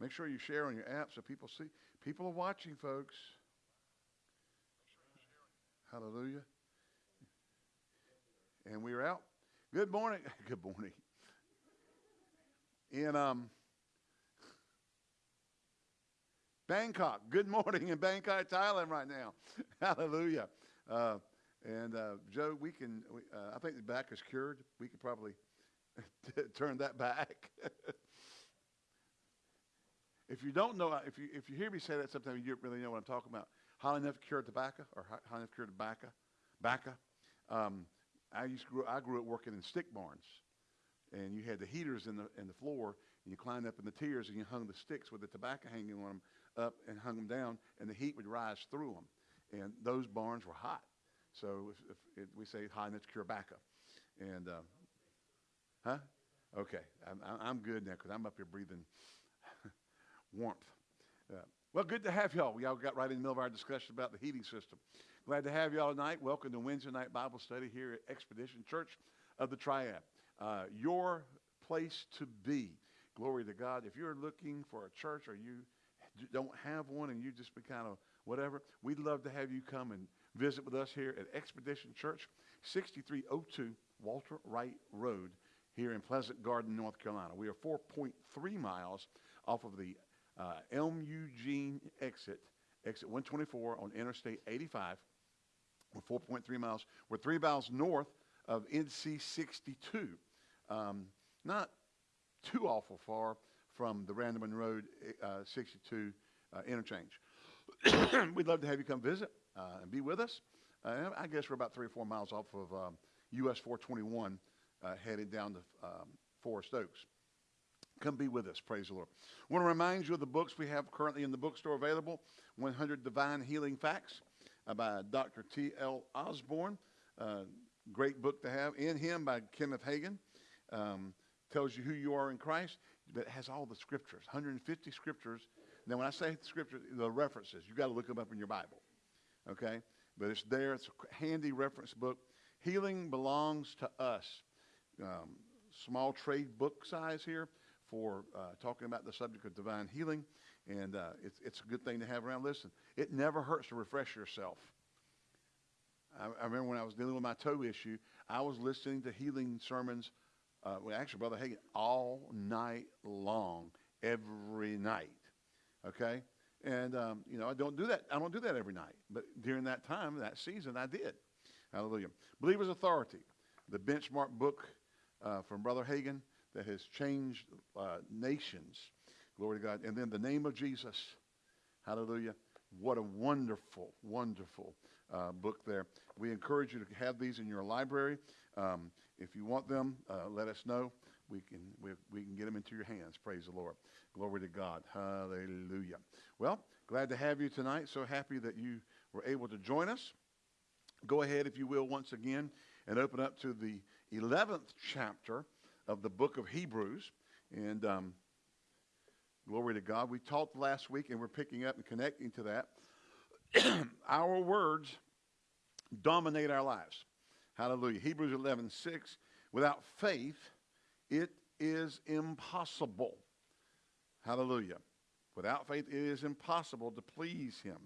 Make sure you share on your app so people see. People are watching, folks. Hallelujah. And we're out. Good morning. Good morning. In um, Bangkok. Good morning in Bangkok, Thailand right now. Hallelujah. Uh, and uh, Joe, we can, uh, I think the back is cured. We could probably turn that back. If you don't know, if you, if you hear me say that sometimes you don't really know what I'm talking about. High enough cured tobacco or high enough cured tobacco. Baca. Um, I used to grow, I grew up working in stick barns. And you had the heaters in the, in the floor, and you climbed up in the tiers, and you hung the sticks with the tobacco hanging on them up and hung them down, and the heat would rise through them. And those barns were hot. So if, if it, we say high enough cure tobacco, And, uh, huh? Okay, I'm, I'm good now because I'm up here breathing warmth. Uh, well, good to have y'all. We y'all got right in the middle of our discussion about the heating system. Glad to have y'all tonight. Welcome to Wednesday night Bible study here at Expedition Church of the Triad. Uh, your place to be. Glory to God. If you're looking for a church or you don't have one and you just be kind of whatever, we'd love to have you come and visit with us here at Expedition Church, 6302 Walter Wright Road here in Pleasant Garden, North Carolina. We are 4.3 miles off of the uh, Elm Eugene exit, exit 124 on Interstate 85. We're 4.3 miles. We're three miles north of NC 62. Um, not too awful far from the Randleman Road uh, 62 uh, interchange. We'd love to have you come visit uh, and be with us. Uh, I guess we're about three or four miles off of um, US 421 uh, headed down to um, Forest Oaks. Come be with us. Praise the Lord. I want to remind you of the books we have currently in the bookstore available 100 Divine Healing Facts uh, by Dr. T.L. Osborn. Uh, great book to have. In Him by Kenneth Hagin. Um, tells you who you are in Christ, but it has all the scriptures 150 scriptures. Now, when I say scriptures, the references, you've got to look them up in your Bible. Okay? But it's there. It's a handy reference book. Healing belongs to us. Um, small trade book size here for uh, talking about the subject of divine healing. And uh, it's, it's a good thing to have around. Listen, it never hurts to refresh yourself. I, I, remember when I was dealing with my toe issue, I was listening to healing sermons, uh, well, actually, Brother Hagin, all night long, every night. Okay? And, um, you know, I don't do that. I don't do that every night. But during that time, that season, I did. Hallelujah. Believer's Authority, the benchmark book uh, from Brother Hagin that has changed uh, nations. Glory to God. And then the name of Jesus. Hallelujah. What a wonderful, wonderful uh, book there. We encourage you to have these in your library. Um, if you want them, uh, let us know. We can, we, we can get them into your hands. Praise the Lord. Glory to God. Hallelujah. Well, glad to have you tonight. So happy that you were able to join us. Go ahead, if you will, once again and open up to the 11th chapter of the book of Hebrews. And um, glory to God. We talked last week, and we're picking up and connecting to that. our words dominate our lives. Hallelujah. Hebrews 11 6. Without faith, it is impossible. Hallelujah. Without faith, it is impossible to please Him.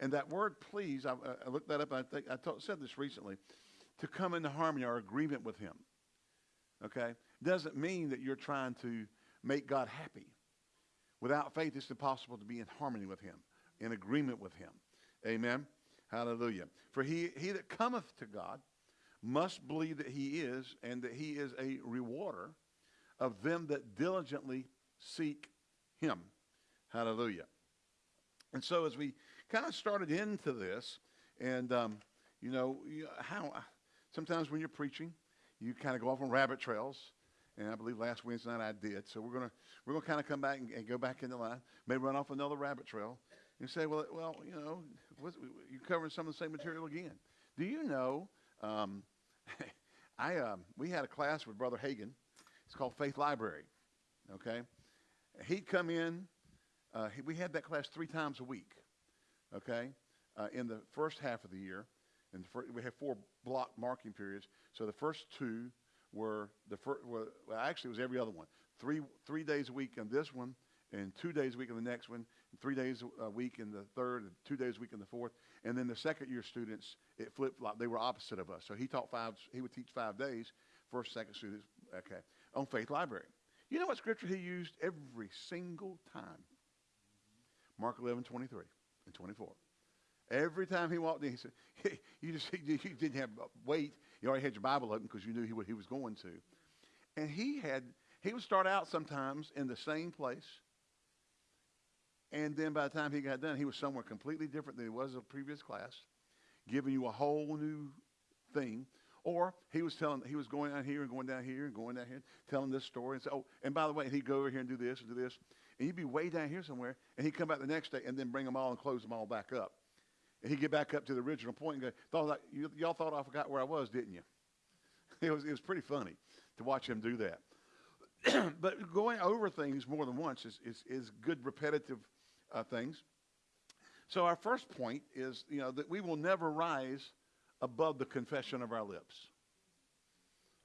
And that word please, I, I looked that up, I think I said this recently, to come into harmony or agreement with Him. Okay? Doesn't mean that you're trying to make God happy. Without faith, it's impossible to be in harmony with Him, in agreement with Him. Amen. Hallelujah. For he, he that cometh to God must believe that he is, and that he is a rewarder of them that diligently seek him. Hallelujah. And so as we kind of started into this, and um, you know how sometimes when you're preaching, you kind of go off on rabbit trails. And I believe last Wednesday night I did. So we're gonna we're gonna kind of come back and, and, go back in the line. Maybe run off another rabbit trail and say, well, well, you know, you're covering some of the same material again. Do you know? Um, I um, we had a class with Brother Hagin. It's called Faith Library. Okay, he'd come in. Uh, he, we had that class three times a week. Okay, uh, in the first half of the year, and we have four block marking periods. So the first two were the first. Well, actually, it was every other one. Three three days a week in this one, and two days a week in the next one, and three days a week in the third, and two days a week in the fourth. And then the second year students, it flipped flop. They were opposite of us. So he taught five, he would teach five days. First, second students, okay, on Faith Library. You know what scripture he used every single time? Mark 11, 23 and 24. Every time he walked in, he said, you just you didn't have uh, wait. You already had your Bible open because you knew he, what he was going to. And he had, he would start out sometimes in the same place. And then by the time he got done, he was somewhere completely different than he was in the previous class, giving you a whole new thing. Or he was telling, he was going down here and going down here and going down here, telling this story and say, oh, and by the way, he'd go over here and do this and do this. And he'd be way down here somewhere, and he'd come back the next day and then bring them all and close them all back up. And he'd get back up to the original point and go, thought, you, y'all thought I forgot where I was, didn't you? It was, it was pretty funny to watch him do that. but going over things more than once is, is, is good repetitive uh, things. So our first point is, you know, that we will never rise above the confession of our lips.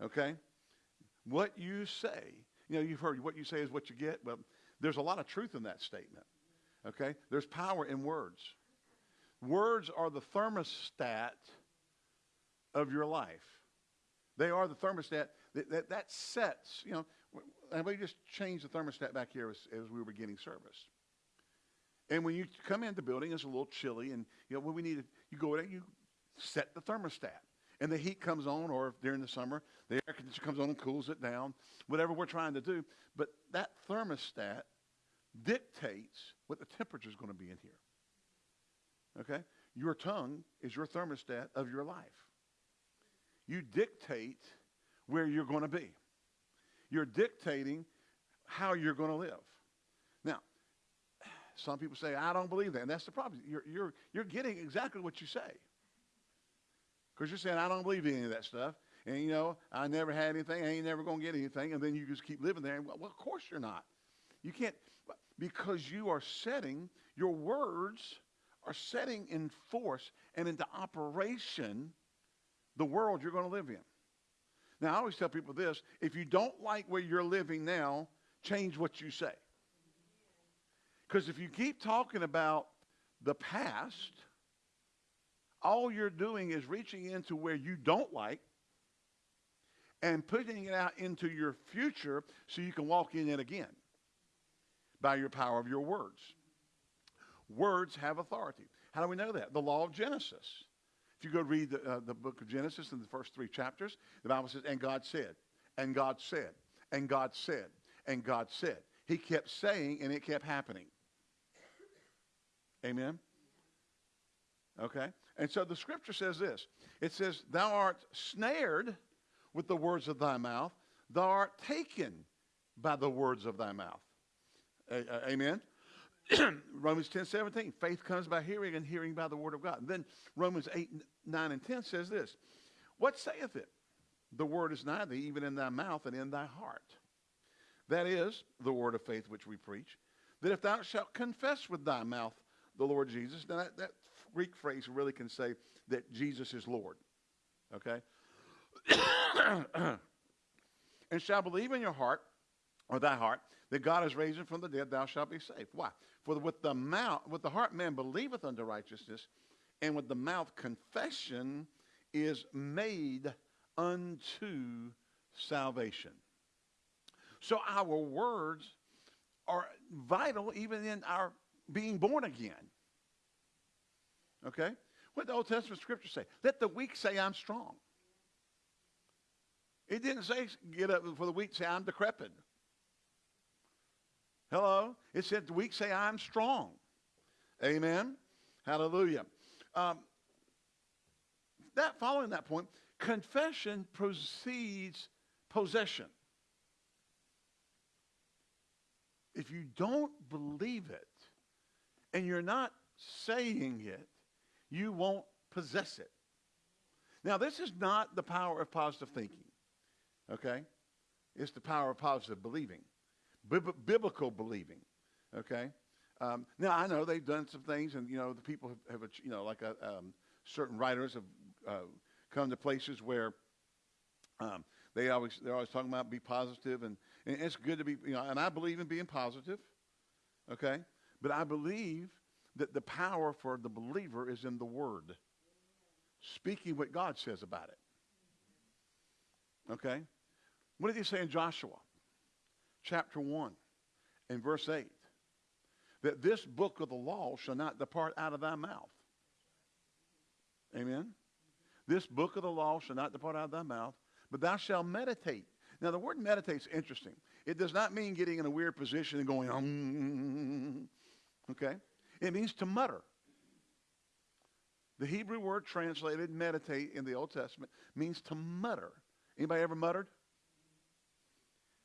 Okay? What you say, you know, you've heard what you say is what you get. Well, there's a lot of truth in that statement. Okay? There's power in words. Words are the thermostat of your life. They are the thermostat that, that, that sets, you know, and we just changed the thermostat back here as, as we were beginning service. And when you come in the building, it's a little chilly, and you know when we need you go in, you set the thermostat, and the heat comes on, or during the summer, the air conditioner comes on and cools it down. Whatever we're trying to do, but that thermostat dictates what the temperature is going to be in here. Okay? Your tongue is your thermostat of your life. You dictate where you're going to be. You're dictating how you're going to live. Now, some people say, I don't believe that. And that's the problem. You're, you're, you're getting exactly what you say. Because you're saying, I don't believe any of that stuff. And, you know, I never had anything. I ain't never going to get anything. And then you just keep living there. Well, well, of course you're not. You can't, because you are setting, your words are setting in force and into operation the world you're going to live in. Now, I always tell people this if you don't like where you're living now, change what you say. Because if you keep talking about the past, all you're doing is reaching into where you don't like and putting it out into your future so you can walk in it again by your power of your words. Words have authority. How do we know that? The law of Genesis. If you go read the, uh, the book of Genesis in the first three chapters, the Bible says, and God said, and God said, and God said, and God said. He kept saying, and it kept happening. Amen? Okay? And so the scripture says this it says, Thou art snared with the words of thy mouth, thou art taken by the words of thy mouth. A- amen? Romans 10 17, faith comes by hearing, and hearing by the word of God. And then Romans 8, 9, and 10 says this What saith it? The word is nigh thee, even in thy mouth and in thy heart. That is the word of faith which we preach. That if thou shalt confess with thy mouth the Lord Jesus, now that, that Greek phrase really can say that Jesus is Lord. Okay? and shall believe in your heart, or thy heart, that God is raised from the dead, thou shalt be saved. Why? For with the mouth, with the heart man believeth unto righteousness, and with the mouth confession is made unto salvation. So our words are vital even in our being born again. Okay? What the Old Testament scripture say? Let the weak say, I'm strong. It didn't say, get up for the weak, say, I'm decrepit. Hello? It said the weak say, I'm strong. Amen? Hallelujah. Um, that following that point, confession precedes possession. If you don't believe it and you're not saying it, you won't possess it. Now, this is not the power of positive thinking, okay? It's the power of positive believing biblical believing. Okay. Um, now I know they've done some things, and you know the people have, have you know, like a, um, certain writers have uh, come to places where um, they always they're always talking about be positive, and, and it's good to be, you know, and I believe in being positive. Okay? But I believe that the power for the believer is in the Word, speaking what God says about it. Okay? What did he say in Joshua? Chapter 1 and verse 8. That this book of the law shall not depart out of thy mouth. Amen? This book of the law shall not depart out of thy mouth, but thou shalt meditate. Now, the word meditate is interesting. It does not mean getting in a weird position and going, um, mm, mm, mm, okay? It means to mutter. The Hebrew word translated meditate in the Old Testament means to mutter. Anybody ever muttered?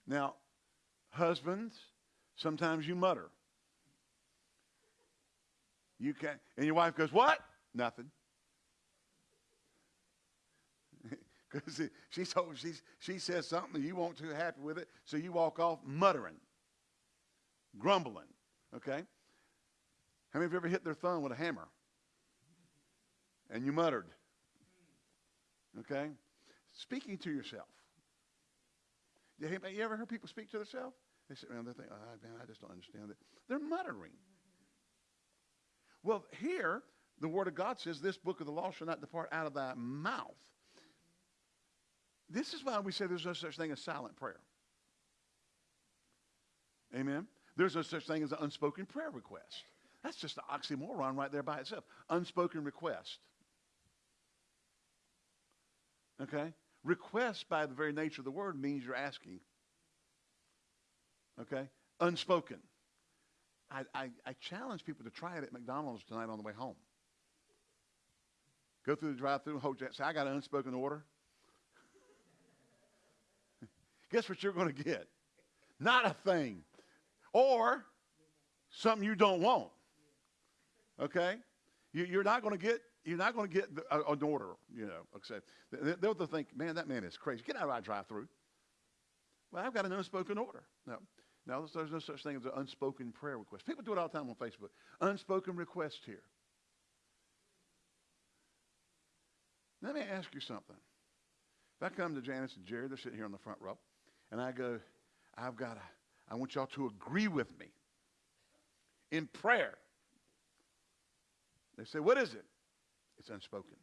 Now, husbands, sometimes you mutter. You can and your wife goes, What? Nothing. Because she told she's, she says something you won't too happy with it, so you walk off muttering, grumbling. Okay? How many of you ever hit their thumb with a hammer? And you muttered. Okay? Speaking to yourself. You ever heard people speak to themselves? They sit around, they think, oh, man, I just don't understand it. They're muttering. Well, here, the Word of God says, this book of the law shall not depart out of thy mouth. This is why we say there's no such thing as silent prayer. Amen? There's no such thing as an unspoken prayer request. That's just an oxymoron right there by itself. Unspoken request. Okay? Request, by the very nature of the word, means you're asking. Okay? Unspoken. I, I, I challenge people to try it at McDonald's tonight on the way home. Go through the drive-through hold your, say, I got an unspoken order. Guess what you're going to get? Not a thing. Or something you don't want. Okay? You, are not going to get you're not going to get an order, you know. Except they'll think, man, that man is crazy. Get out of our drive-through. Well, I've got an unspoken order. No, no, there's no such thing as an unspoken prayer request. People do it all the time on Facebook. Unspoken request here. Let me ask you something. If I come to Janice and Jerry, they're sitting here on the front row, and I go, I've got to, I want y'all to agree with me in prayer they say, What is it? It's unspoken.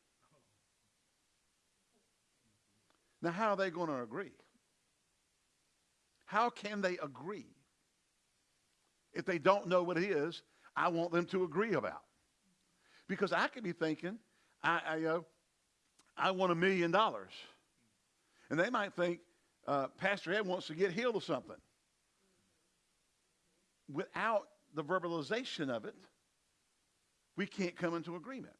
Now, how are they going to agree? How can they agree? If they don't know what it is, I want them to agree about. Because I could be thinking, I, I, uh, I want a million dollars. And they might think, uh, Pastor Ed wants to get healed of something. Without the verbalization of it, we can't come into agreement.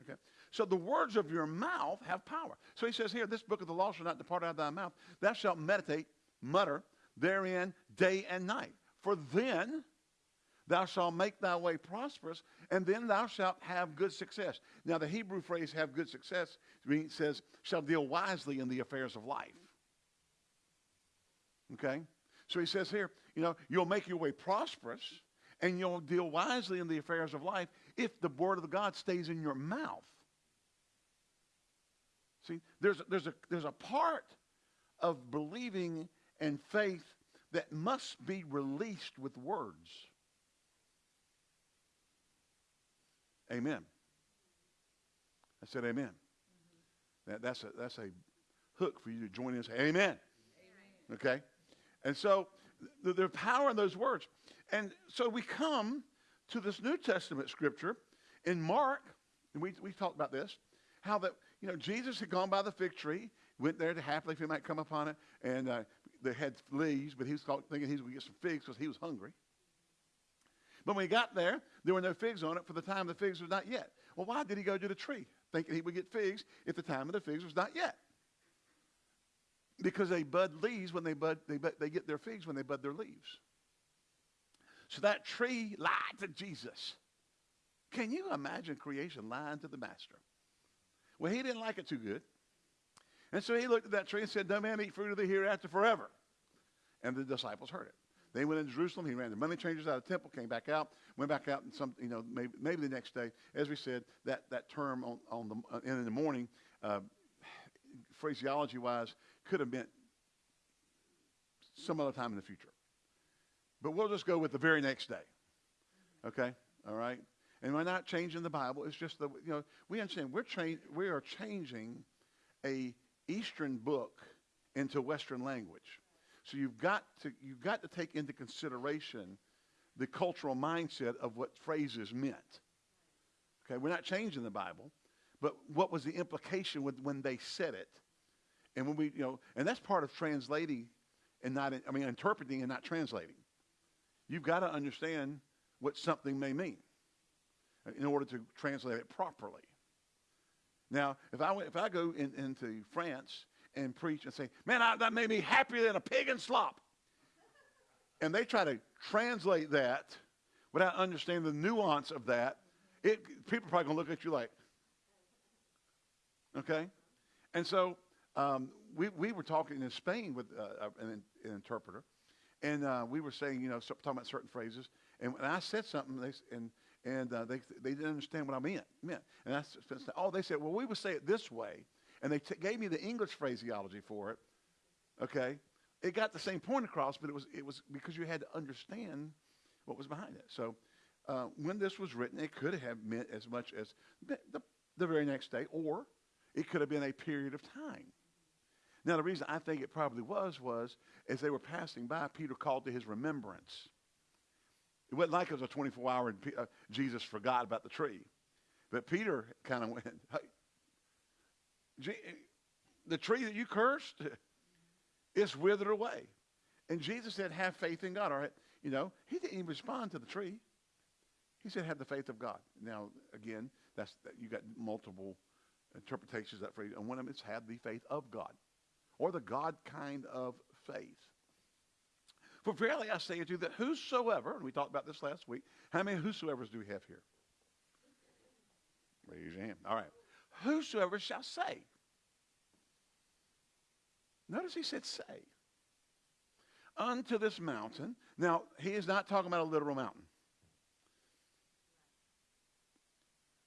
Okay? So the words of your mouth have power. So he says here, this book of the law shall not depart out of thy mouth. Thou shalt meditate, mutter therein day and night. For then thou shalt make thy way prosperous, and then thou shalt have good success. Now the Hebrew phrase have good success means, says, shall deal wisely in the affairs of life. Okay? So he says here, you know, you'll make your way prosperous and you'll deal wisely in the affairs of life if the word of God stays in your mouth. See, there's, there's, a, there's a part of believing and faith that must be released with words. Amen. I said amen. Mm-hmm. That, that's, a, that's a hook for you to join in and say amen. amen. Okay? And so there's power in those words. And so we come to this New Testament scripture in Mark, and we, we talked about this, how that, you know, Jesus had gone by the fig tree, went there to happily if he might come upon it, and uh, they had leaves, but he was thinking he was going to get some figs because he was hungry. But when he got there, there were no figs on it for the time the figs was not yet. Well, why did he go to the tree thinking he would get figs if the time of the figs was not yet? Because they bud leaves when they bud, they, bud, they get their figs when they bud their leaves. So that tree lied to Jesus. Can you imagine creation lying to the master? Well, he didn't like it too good. And so he looked at that tree and said, No man eat fruit of the hereafter forever. And the disciples heard it. They went into Jerusalem. He ran the money changers out of the temple, came back out, went back out, and some, you know, maybe, maybe the next day, as we said, that, that term on, on the, uh, in the morning, uh, phraseology wise, could have meant some other time in the future. But we'll just go with the very next day. Okay? All right? And we're not changing the Bible. It's just the, you know, we understand we're tra- we are changing a Eastern book into Western language. So you've got to, you've got to take into consideration the cultural mindset of what phrases meant. Okay, we're not changing the Bible, but what was the implication with, when they said it? And when we, you know, and that's part of translating and not, I mean, interpreting and not translating. You've got to understand what something may mean in order to translate it properly. Now, if I, if I go in, into France and preach and say, man, I, that made me happier than a pig in slop, and they try to translate that without understanding the nuance of that, it, people are probably going to look at you like, okay? And so um, we, we were talking in Spain with uh, an, an, interpreter, and uh, we were saying, you know, talking about certain phrases, and when I said something, they, and and uh, they, they didn't understand what I meant. meant. And I said, oh, they said, well, we would say it this way. And they gave me the English phraseology for it. Okay? It got the same point across, but it was, it was because you had to understand what was behind it. So uh, when this was written, it could have meant as much as the, the very next day, or it could have been a period of time. Now, the reason I think it probably was, was as they were passing by, Peter called to his remembrance. It wasn't like it was a 24 hour and uh, Jesus forgot about the tree. But Peter kind of went, hey, the tree that you cursed, it's withered away. And Jesus said, have faith in God. All right. You know, he didn't even respond to the tree. He said, have the faith of God. Now, again, that's you got multiple interpretations of that phrase. And one of them is have the faith of God or the God kind of faith. For verily I say unto you that whosoever, and we talked about this last week, how many whosoever's do we have here? Raise your hand. All right. Whosoever shall say. Notice he said say. Unto this mountain. Now, he is not talking about a literal mountain.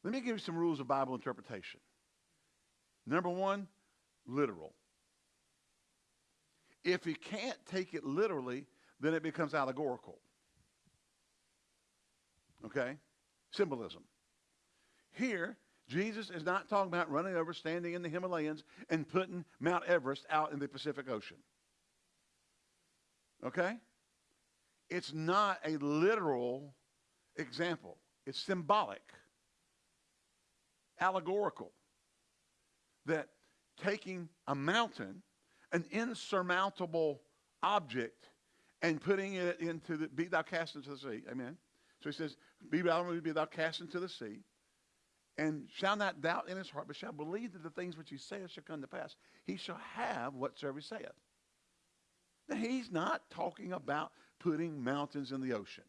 Let me give you some rules of Bible interpretation. Number one, literal. If you can't take it literally, then it becomes allegorical. Okay? Symbolism. Here, Jesus is not talking about running over, standing in the Himalayas, and putting Mount Everest out in the Pacific Ocean. Okay? It's not a literal example, it's symbolic, allegorical. That taking a mountain, an insurmountable object, and putting it into the, be thou cast into the sea. Amen. So he says, be thou, be thou cast into the sea, and shall not doubt in his heart, but shall believe that the things which he saith shall come to pass. He shall have whatsoever he saith. Now, he's not talking about putting mountains in the ocean.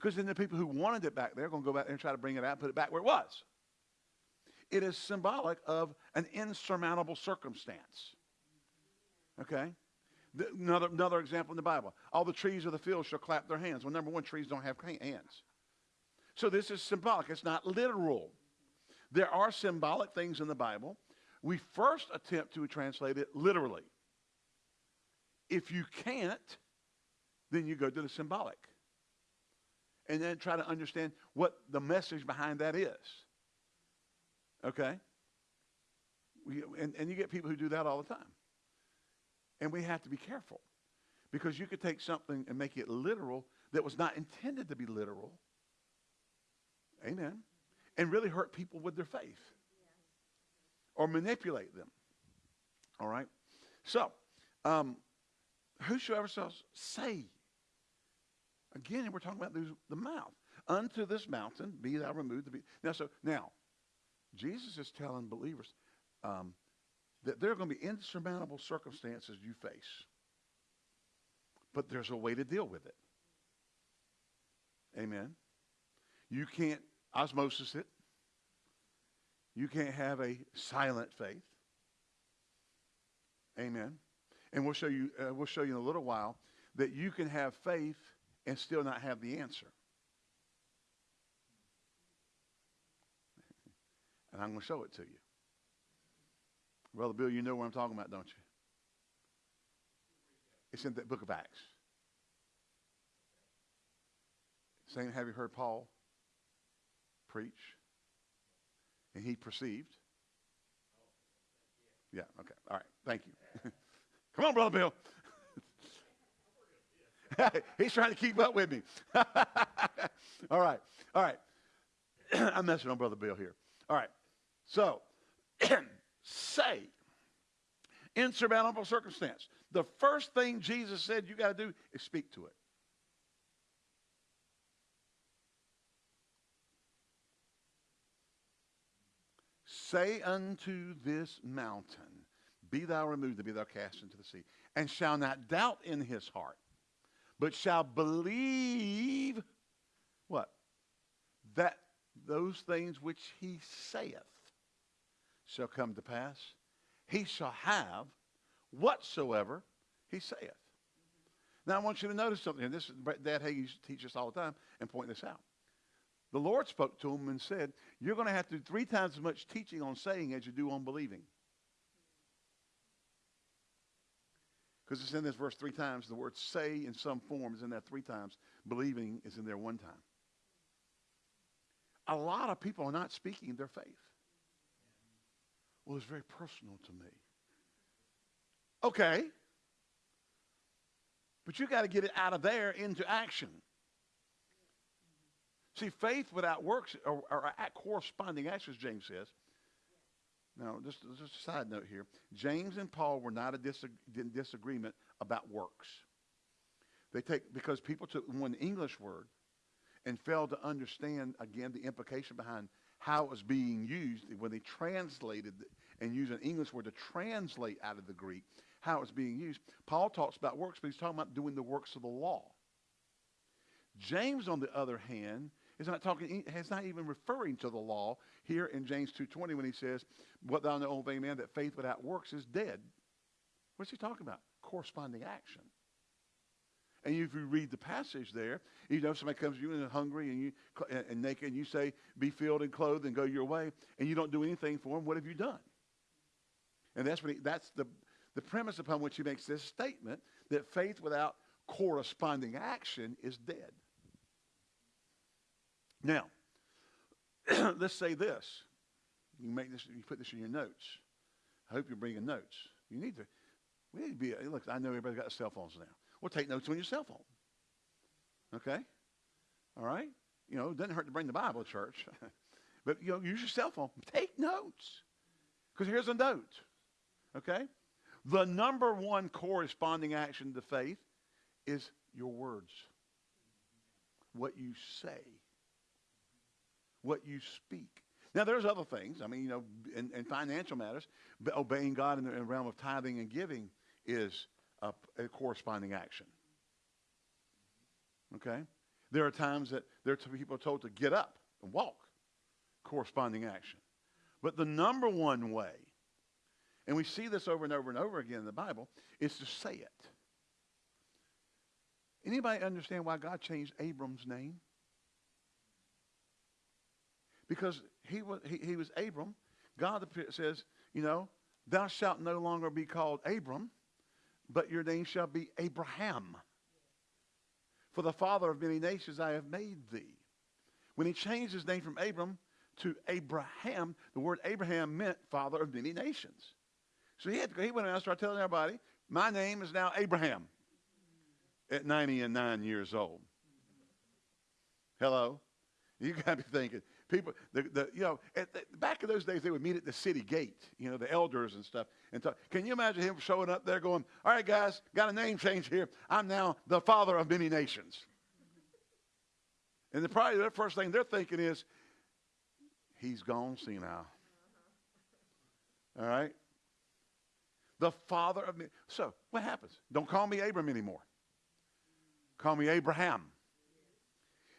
Because then the people who wanted it back there are going to go back there and try to bring it out and put it back where it was. It is symbolic of an insurmountable circumstance. Okay? Another, another example in the Bible. All the trees of the field shall clap their hands. Well, number one, trees don't have hands. So this is symbolic. It's not literal. There are symbolic things in the Bible. We first attempt to translate it literally. If you can't, then you go to the symbolic. And then try to understand what the message behind that is. Okay? We, and, and you get people who do that all the time. And we have to be careful because you could take something and make it literal that was not intended to be literal. Amen. And really hurt people with their faith or manipulate them. All right? So, um, whosoever shall say, again, we're talking about the mouth. Unto this mountain be thou removed. Now, so now, Jesus is telling believers, um, that there are going to be insurmountable circumstances you face. But there's a way to deal with it. Amen. You can't osmosis it. You can't have a silent faith. Amen. And we'll show you. Uh, we'll show you in a little while that you can have faith and still not have the answer. And I'm going to show it to you. Brother Bill, you know what I'm talking about, don't you? It's in the book of Acts. saying, Have you heard Paul preach? And he perceived. Yeah, okay. All right. Thank you. Come on, Brother Bill. He's trying to keep up with me. All right. All right. I'm messing on Brother Bill here. All right. So, say, insurmountable circumstance. The first thing Jesus said you got to do is speak to it. Say unto this mountain, Be thou removed, and be thou cast into the sea, and shall not doubt in his heart, but shall believe what? That those things which he saith shall come to pass. He shall have whatsoever he saith. Now I want you to notice something, and this Dad Hagin used to teach us all the time and point this out. The Lord spoke to him and said, You're going to have to do three times as much teaching on saying as you do on believing. Because it's in this verse three times. The word say in some form is in there three times. Believing is in there one time. A lot of people are not speaking their faith. Well, it's very personal to me. Okay. But you got to get it out of there into action. See, faith without works or, or corresponding actions, James says. Now, just, just a side note here. James and Paul were not a in disagreement about works. They take because people took one English word and failed to understand again the implication behind how it was being used when they translated and used an English word to translate out of the Greek how it was being used. Paul talks about works, but he's talking about doing the works of the law. James, on the other hand, is not talking, is not even referring to the law here in James 2.20 when he says, what thou know, old man, that faith without works is dead. What's he talking about? Corresponding action. And if you read the passage there, you know somebody comes to you and hungry and you and naked, and you say, "Be filled and clothed and go your way," and you don't do anything for him. What have you done? And that's what he, that's the the premise upon which he makes this statement that faith without corresponding action is dead. Now, let's say this. You make this. You put this in your notes. I hope you're bringing notes. You need to. We need to be. Look, I know everybody's got cell phones now. Well, take notes on your cell phone. Okay. All right. You know, it doesn't hurt to bring the Bible to church, but you know, use your cell phone. Take notes. Because here's a note. Okay. The number one corresponding action to faith is your words. What you say what you speak. Now, there's other things. I mean, you know, in, in financial matters, obeying God in the, in the, realm of tithing and giving is a, a corresponding action. Okay? There are times that there are people told to get up and walk, corresponding action. But the number one way, and we see this over and over and over again in the Bible, is to say it. Anybody understand why God changed Abram's name? because he was, he, he was Abram. God says, you know, thou shalt no longer be called Abram, but your name shall be Abraham. For the father of many nations I have made thee. When he changed his name from Abram to Abraham, the word Abraham meant father of many nations. So he, had to, he went around and started telling everybody, my name is now Abraham at 90 and 9 years old. Hello? You got to be thinking, people, the, the, you know, the, back in those days, they would meet at the city gate, you know, the elders and stuff. And talk. Can you imagine him showing up there going, all right, guys, got a name change here. I'm now the father of many nations. And the, probably the first thing they're thinking is, he's gone senile. All right? The father of me. So, what happens? Don't call me Abram anymore. Call me Abraham.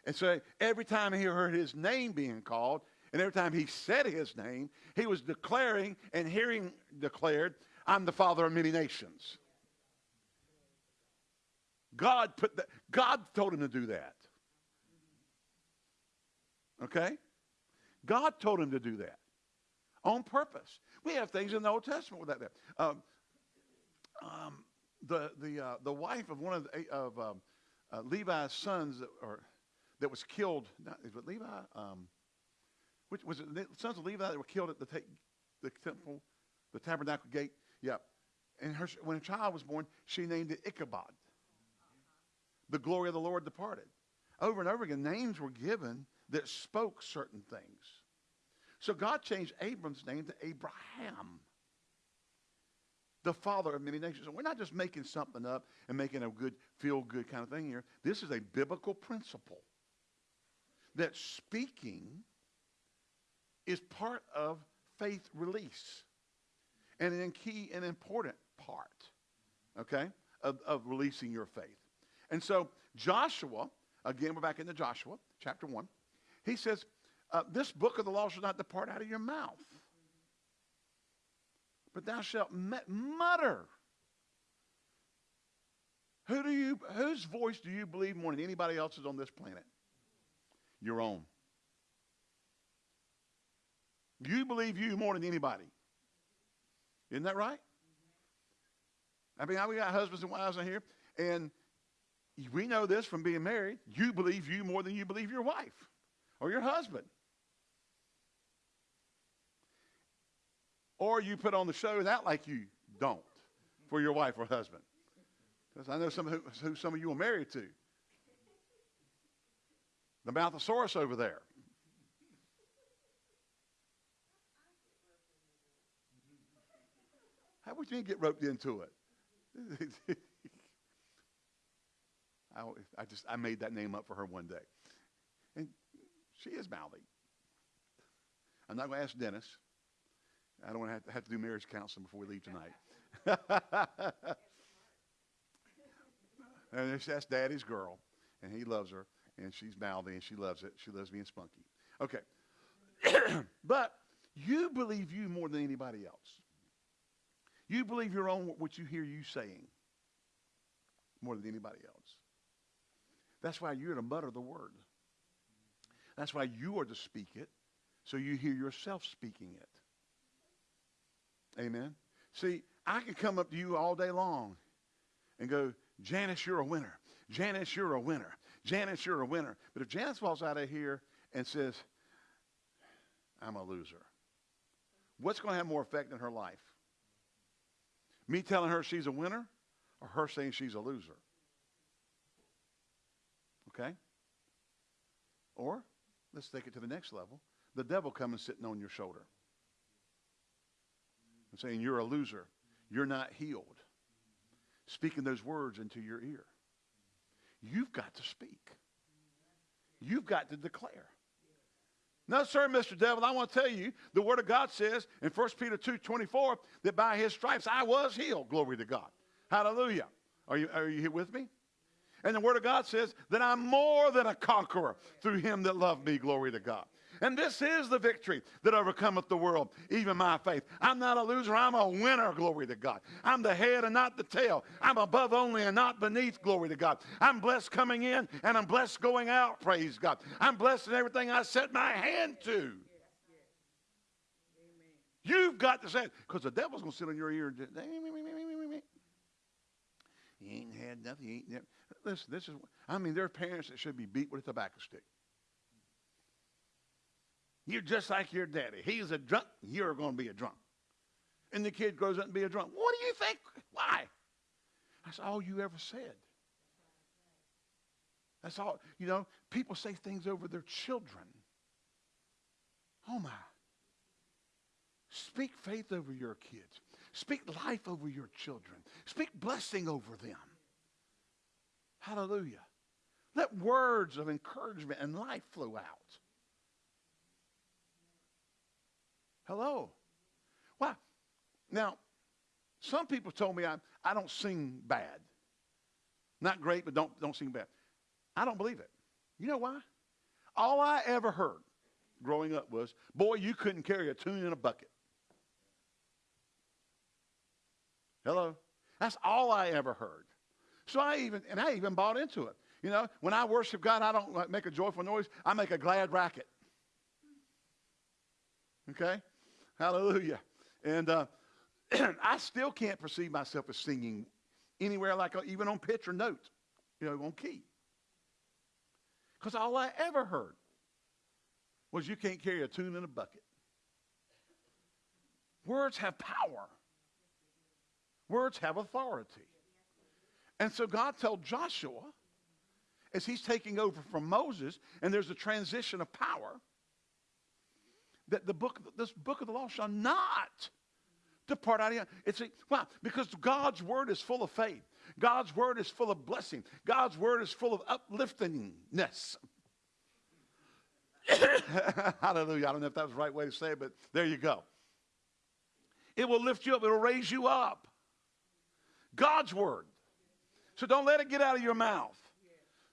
And so every time he heard his name being called, and every time he said his name, he was declaring and hearing declared, I'm the father of many nations. God put that, God told him to do that. Okay? God told him to do that on purpose. We have things in the Old Testament with that. Um, um, the the uh, the wife of one of the, of um, uh, Levi's sons, or that was killed. Not, is it Levi? Um, which was it? The sons of Levi that were killed at the, ta- the temple, the tabernacle gate. Yep. And her, when a child was born, she named it Ichabod. The glory of the Lord departed. Over and over again, names were given that spoke certain things. So God changed Abram's name to Abraham, the father of many nations. And we're not just making something up and making a good, feel good kind of thing here. This is a biblical principle that speaking is part of faith release and an key and important part, okay, of, of releasing your faith. And so Joshua, again, we're back into Joshua, chapter 1. He says, uh, this book of the law shall not depart out of your mouth. But thou shalt mutter. Who do you, whose voice do you believe more than anybody else's on this planet? Your own. You believe you more than anybody. Isn't that right? I mean, we got husbands and wives in here, and we know this from being married. You believe you more than you believe your wife or your husband. Or you put on the show and act like you don't for your wife or husband. Because I know some who, who some of you are married to. The Mouthosaurus over there. How would you get roped into it? I, I just I made that name up for her one day, and she is mouthy. I'm not going to ask Dennis. I don't want to have, to have to do marriage counseling before we leave tonight. and that's Daddy's girl, and he loves her, and she's mouthy, and she loves it. She loves being spunky. Okay, but you believe you more than anybody else. You believe your own what you hear you saying more than anybody else. That's why you're to mutter the word. That's why you are to speak it, so you hear yourself speaking it. Amen. See, I can come up to you all day long and go, Janice, you're a winner. Janice, you're a winner. Janice, you're a winner. But if Janice falls out of here and says, I'm a loser, what's going to have more effect in her life? Me telling her she's a winner or her saying she's a loser? Okay? Or, let's take it to the next level. The devil coming sitting on your shoulder and saying, You're a loser. You're not healed. Speaking those words into your ear. You've got to speak. You've got to declare. No, sir, Mr. Devil, I want to tell you, the Word of God says in 1 Peter 2, 24, that by his stripes I was healed. Glory to God. Hallelujah. Are you, are you here with me? And the Word of God says that I'm more than a conqueror through him that loved me. Glory to God. And this is the victory that overcometh the world, even my faith. I'm not a loser, I'm a winner, glory to God. I'm the head and not the tail. I'm above only and not beneath, glory to God. I'm blessed coming in and I'm blessed going out, praise God. I'm blessed in everything I set my hand to. You've got to say it because the devil's going to sit on your ear he ain't had nothing. He ain't never. Listen, this is, I mean, there are parents that should be beat with a tobacco stick. You're just like your daddy. He's a drunk. You're going to be a drunk. And the kid grows up and be a drunk. What do you think? Why? That's all you ever said. That's all. You know, people say things over their children. Oh, my. Speak faith over your kids. Speak life over your children. Speak blessing over them. Hallelujah. Let words of encouragement and life flow out. Hello. Why? Now, some people told me I, I don't sing bad. Not great, but don't, don't sing bad. I don't believe it. You know why? All I ever heard growing up was, boy, you couldn't carry a tune in a bucket. Hello? That's all I ever heard. So I even, and I even bought into it. You know, when I worship God, I don't make a joyful noise. I make a glad racket. Okay? Hallelujah. And uh, I still can't perceive myself as singing anywhere like uh, even on pitch or note, you know, on key. Because all I ever heard was you can't carry a tune in a bucket. Words have power. Words have authority. And so God told Joshua, as he's taking over from Moses, and there's a transition of power, that the book, this book of the law shall not depart out of you. It's a, why? Because God's word is full of faith. God's word is full of blessing. God's word is full of upliftingness. Hallelujah. I don't know if that was the right way to say it, but there you go. It will lift you up. It'll raise you up. God's word. So don't let it get out of your mouth.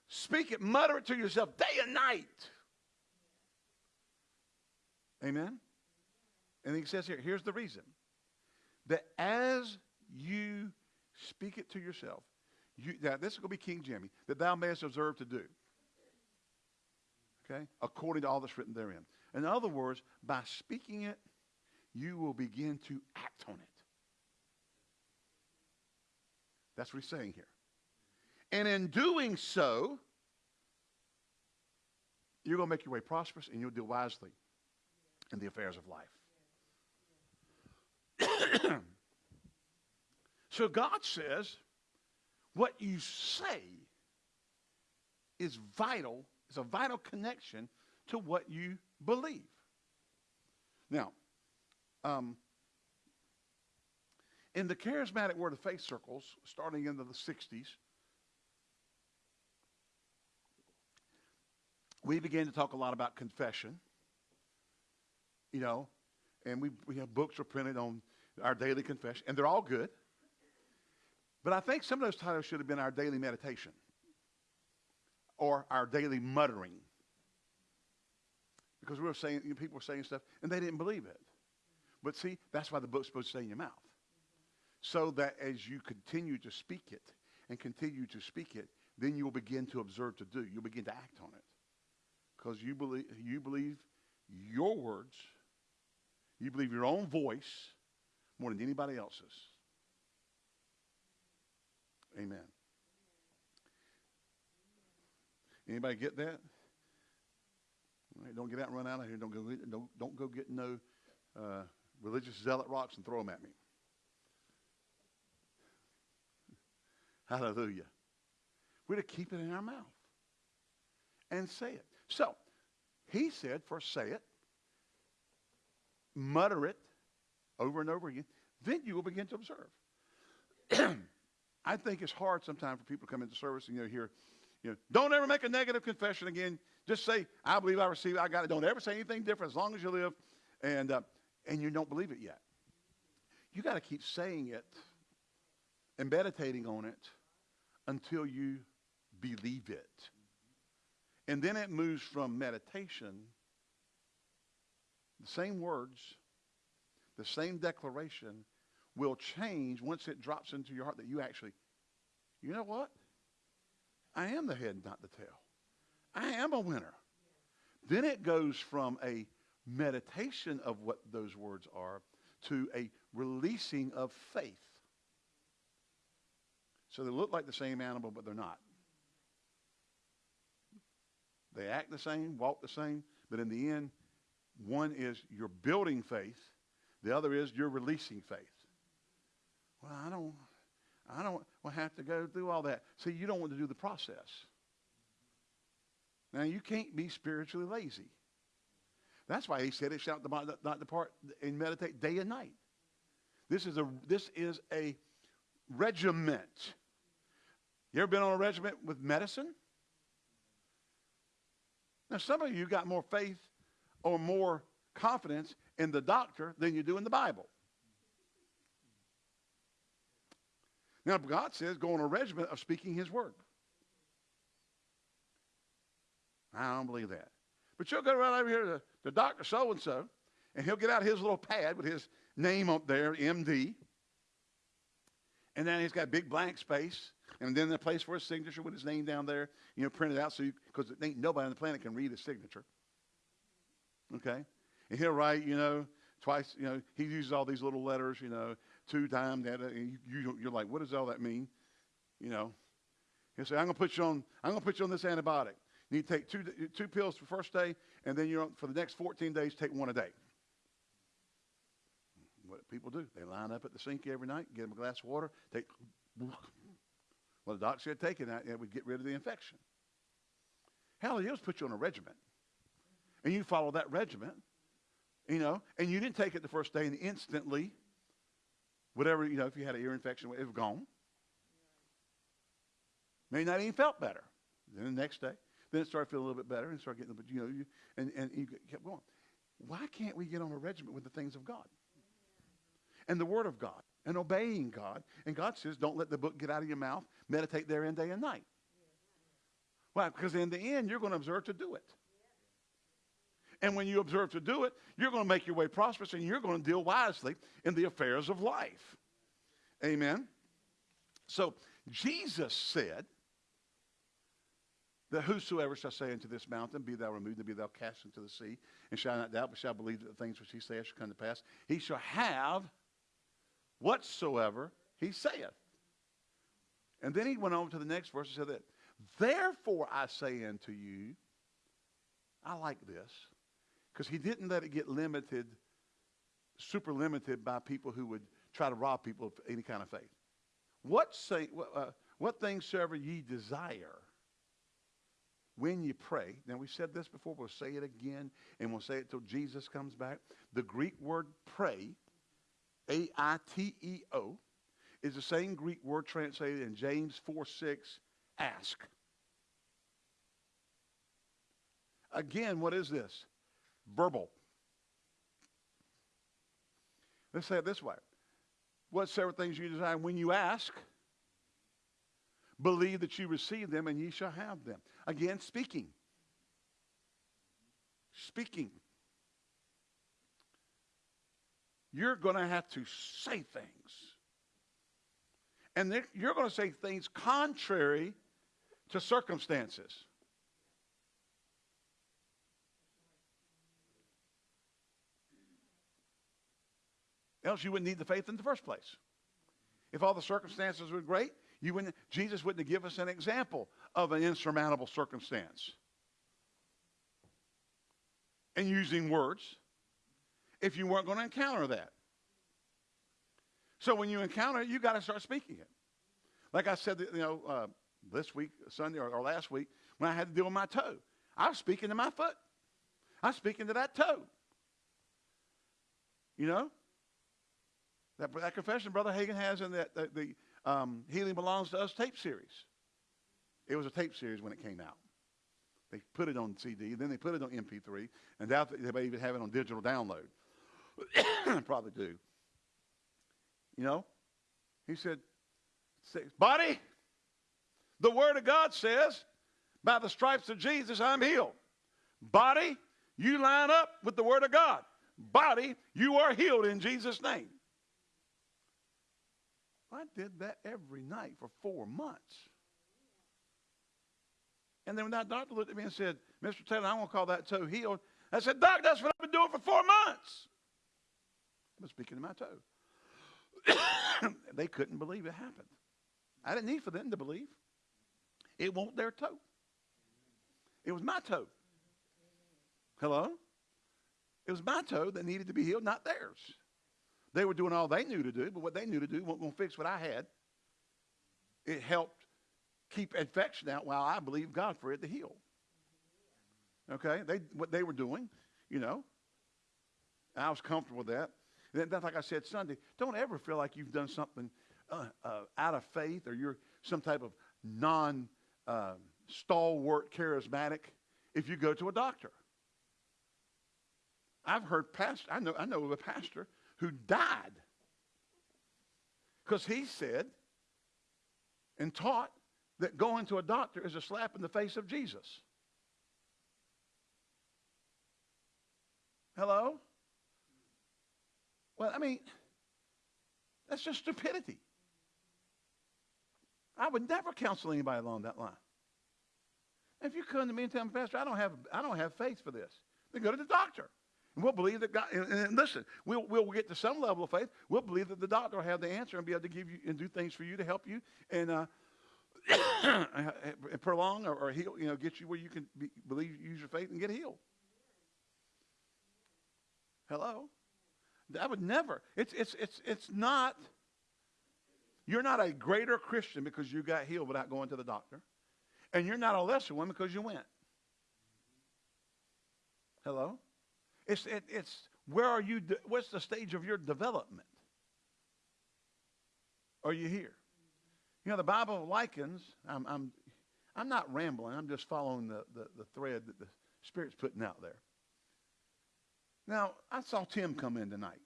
Speak it, mutter it to yourself day and night. Amen? And he says here, here's the reason that as you speak it to yourself, you, now this is going to be King Jimmy, that thou mayest observe to do. Okay? According to all that's written therein. In other words, by speaking it, you will begin to act on it. That's what he's saying here. And in doing so, you're going to make your way prosperous and you'll deal wisely in the affairs of life. so God says, what you say is vital, is a vital connection to what you believe. Now, um, in the charismatic word of faith circles, starting into the 60s, we began to talk a lot about confession. You know, and we, we have books are printed on our daily confession, and they're all good. But I think some of those titles should have been our daily meditation or our daily muttering. Because we were saying, you know, people were saying stuff, and they didn't believe it. But see, that's why the book's supposed to stay in your mouth. So that as you continue to speak it and continue to speak it, then you will begin to observe to do. You'll begin to act on it. Because you believe, you believe your words, you believe your own voice more than anybody else's. Amen. Anybody get that? Right, don't get out and run out of here. Don't go. Don't, don't go get no uh, religious zealot rocks and throw them at me. Hallelujah. We're to keep it in our mouth and say it. So, he said, first say it, mutter it over and over again, then you will begin to observe. I think it's hard sometimes for people to come into service and you know hear, you know, don't ever make a negative confession again. Just say, I believe I receive it, I got it. Don't ever say anything different as long as you live. And uh, and you don't believe it yet. You got to keep saying it and meditating on it until you believe it. And then it moves from meditation, the same words, the same declaration will change once it drops into your heart that you actually, you know what? I am the head, not the tail. I am a winner. Then it goes from a meditation of what those words are to a releasing of faith. So they look like the same animal, but they're not. They act the same, walk the same, but in the end, one is you're building faith, the other is you're releasing faith. Well, I don't, I don't have to go through all that. See, you don't want to do the process. Now, you can't be spiritually lazy. That's why he said it shall not depart and meditate day and night. This is a, this is a regiment. You ever been on a regiment with medicine? Now, some of you got more faith or more confidence in the doctor than you do in the Bible. Now, God says go on a regiment of speaking his word. I don't believe that. But you'll go right over here to, to Dr. So-and-so, and he'll get out his little pad with his name up there, MD. And then he's got big blank space, and then the place for his signature with his name down there, you know, printed out so because ain't nobody on the planet can read his signature. Okay? And he'll write, you know, twice, you know, he uses all these little letters, you know, two times that, uh, and you, you're like, what does all that mean? You know, he'll say, I'm going to put you on, I'm going to put you on this antibiotic. You need to take two, two pills for first day, and then you're on, for the next 14 days, take one a day. What people do, they line up at the sink every night, get them a glass of water, take. Well, the doctor said take it, and it would get rid of the infection. Hell, he just put you on a regimen, and you follow that regimen, you know, and you didn't take it the first day, and instantly, whatever you know, if you had an ear infection, it was gone. Maybe not even felt better. Then the next day, then it started feeling a little bit better and started getting, but you know, you, and, and you kept going. Why can't we get on a regimen with the things of God? And the Word of God and obeying God. And God says, don't let the book get out of your mouth. Meditate therein day and night. Why? Because in the end, you're going to observe to do it. And when you observe to do it, you're going to make your way prosperous and you're going to deal wisely in the affairs of life. Amen. So Jesus said, that whosoever shall say unto this mountain, Be thou removed, and be thou cast into the sea, and shall not doubt, but shall believe that the things which he saith shall come to pass, he shall have whatsoever he saith. And then he went on to the next verse and said that, Therefore I say unto you, I like this, because he didn't let it get limited, super limited by people who would try to rob people of any kind of faith. What, say, uh, what things soever ye desire when you pray, now we said this before, we'll say it again, and we'll say it till Jesus comes back. The Greek word pray, A I T E O, is the same Greek word translated in James 4 6, ask. Again, what is this? Verbal. Let's say it this way. What several things you desire when you ask? Believe that you receive them and ye shall have them. Again, speaking. Speaking. You're going to have to say things. And you're going to say things contrary to circumstances. Else you wouldn't need the faith in the first place. If all the circumstances were great, you wouldn't, Jesus wouldn't give us an example of an insurmountable circumstance. And using words if you weren't going to encounter that. So when you encounter it, you got to start speaking it. Like I said, you know, uh, this week, Sunday or, or last week, when I had to deal with my toe, I was speaking to my foot. I was speaking to that toe. You know, that, that confession Brother Hagin has in that, the, the um, Healing Belongs to Us tape series. It was a tape series when it came out. They put it on CD, then they put it on MP3, and that they may even have it on digital download. Probably do. You know? He said, Body, the Word of God says, by the stripes of Jesus, I'm healed. Body, you line up with the Word of God. Body, you are healed in Jesus' name. I did that every night for four months. And then when that doctor looked at me and said, Mr. Taylor, I want to call that toe healed. I said, Doc, that's what I've been doing for four months. I was speaking to my toe. they couldn't believe it happened. I didn't need for them to believe. It won't their toe. It was my toe. Hello? It was my toe that needed to be healed, not theirs. They were doing all they knew to do, but what they knew to do wasn't going to fix what I had. It helped keep infection out while I believed God for it to heal. Okay? They, what they were doing, you know, I was comfortable with that. And that's like I said Sunday. Don't ever feel like you've done something uh, uh, out of faith or you're some type of non uh, stalwart charismatic if you go to a doctor. I've heard pastor. I know. I know of a pastor who died because he said and taught that going to a doctor is a slap in the face of Jesus. Hello? Well, I mean, that's just stupidity. I would never counsel anybody along that line. If you come to me and tell me, Pastor, I don't have, I don't have faith for this, then go to the doctor. And we'll believe that God, and, and, listen, we'll, we'll get to some level of faith. We'll believe that the doctor will have the answer and be able to give you and do things for you to help you and, uh, and prolong or, or heal, you know, get you where you can be, believe, use your faith and get healed. Hello? That would never. It's, it's, it's, it's not, you're not a greater Christian because you got healed without going to the doctor. And you're not a lesser one because you went. Hello? It's, it, it's where are you, de- what's the stage of your development? Are you here? You know, the Bible likens, I'm, I'm, I'm not rambling, I'm just following the, the, the thread that the Spirit's putting out there. Now, I saw Tim come in tonight.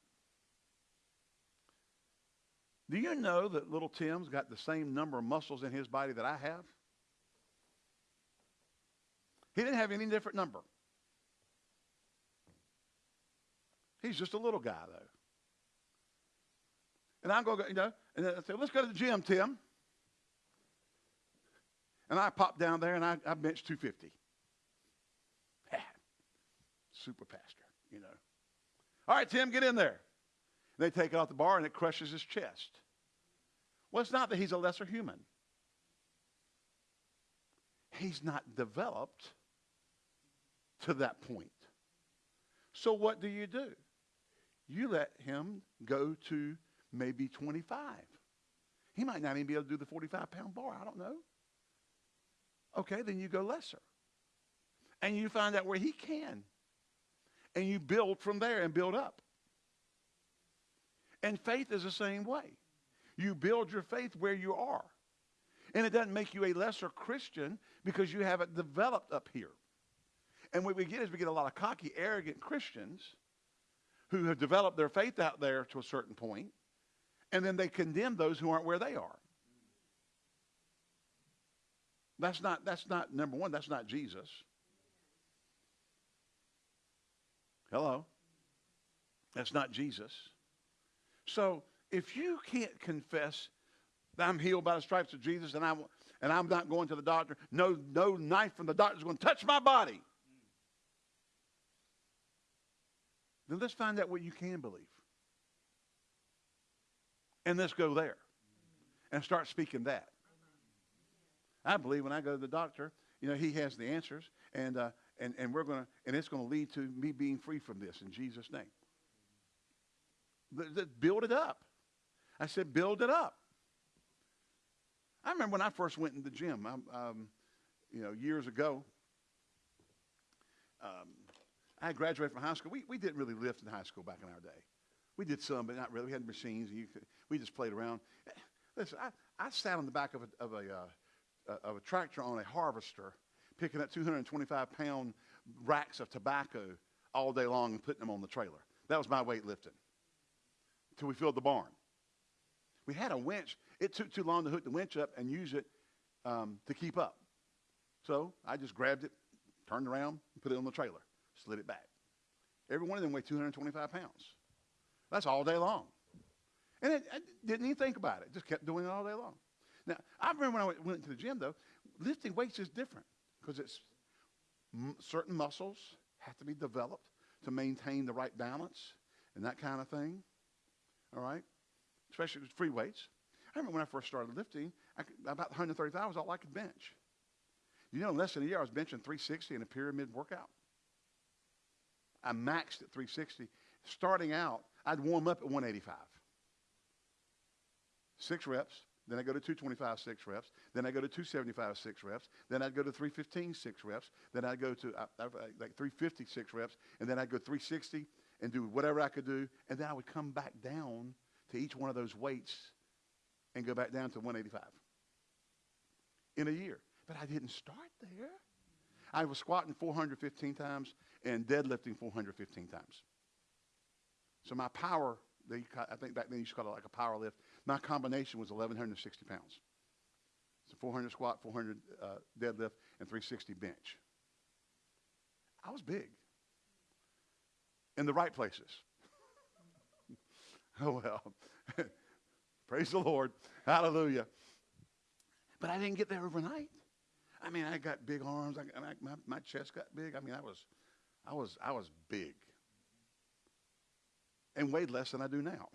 Do you know that little Tim's got the same number of muscles in his body that I have? He didn't have any different number. He's just a little guy, though. And I go, you know, and I say, let's go to the gym, Tim. And I pop down there and I, I bench 250. Super pastor, you know. All right, Tim, get in there. And they take it off the bar and it crushes his chest. Well, it's not that he's a lesser human. He's not developed to that point. So what do you do? You let him go to maybe 25. He might not even be able to do the 45 pound bar. I don't know. Okay, then you go lesser. And you find out where he can. And you build from there and build up. And faith is the same way. You build your faith where you are. And it doesn't make you a lesser Christian because you haven't developed up here. And what we get is we get a lot of cocky, arrogant Christians who have developed their faith out there to a certain point, and then they condemn those who aren't where they are. That's not, that's not, number one, that's not Jesus. Hello? That's not Jesus. So if you can't confess that I'm healed by the stripes of Jesus and I'm, and I'm not going to the doctor, no, no knife from the doctor is going to touch my body. Then let's find out what you can believe. And let's go there and start speaking that. I believe when I go to the doctor, you know, he has the answers, and, uh, and, and we're going to, and it's going to lead to me being free from this in Jesus' name. Build it up. I said, build it up. I remember when I first went in the gym, um, you know, years ago. Um, I graduated from high school. We, we didn't really lift in high school back in our day. We did some, but not really. We had machines, and you could, we just played around. Listen, I, I sat on the back of a, of a, uh, of a tractor on a harvester, picking up 225 pound racks of tobacco all day long and putting them on the trailer. That was my weightlifting. Until we filled the barn. We had a winch. It took too long to hook the winch up and use it um, to keep up. So I just grabbed it, turned around, and put it on the trailer, slid it back. Every one of them weighed 225 pounds. That's all day long. And I didn't even think about it. Just kept doing it all day long. Now, I remember when I went, went to the gym, though, lifting weights is different because it's certain muscles have to be developed to maintain the right balance and that kind of thing. All right? especially with free weights. I remember when I first started lifting, could, about 135 was all I could bench. You know, in less than a year, I was benching 360 in a pyramid workout. I maxed at 360. Starting out, I'd warm up at 185. Six reps. Then I go to 225, six reps. Then I go to 275, six reps. Then I'd go to 315, six reps. Then I'd go to uh, like 350, six reps. And then I'd go 360 and do whatever I could do. And then I would come back down to each one of those weights and go back down to 185 in a year. But I didn't start there. I was squatting 415 times and deadlifting 415 times. So my power, they, I think back then you used to call it like a power lift. My combination was 1,160 pounds. So 400 squat, 400 uh, deadlift, and 360 bench. I was big in the right places. Oh, well. Praise the Lord. Hallelujah. But I didn't get there overnight. I mean, I got big arms. I, I, my, my chest got big. I mean, I was, I was, I was big, and weighed less than I do now.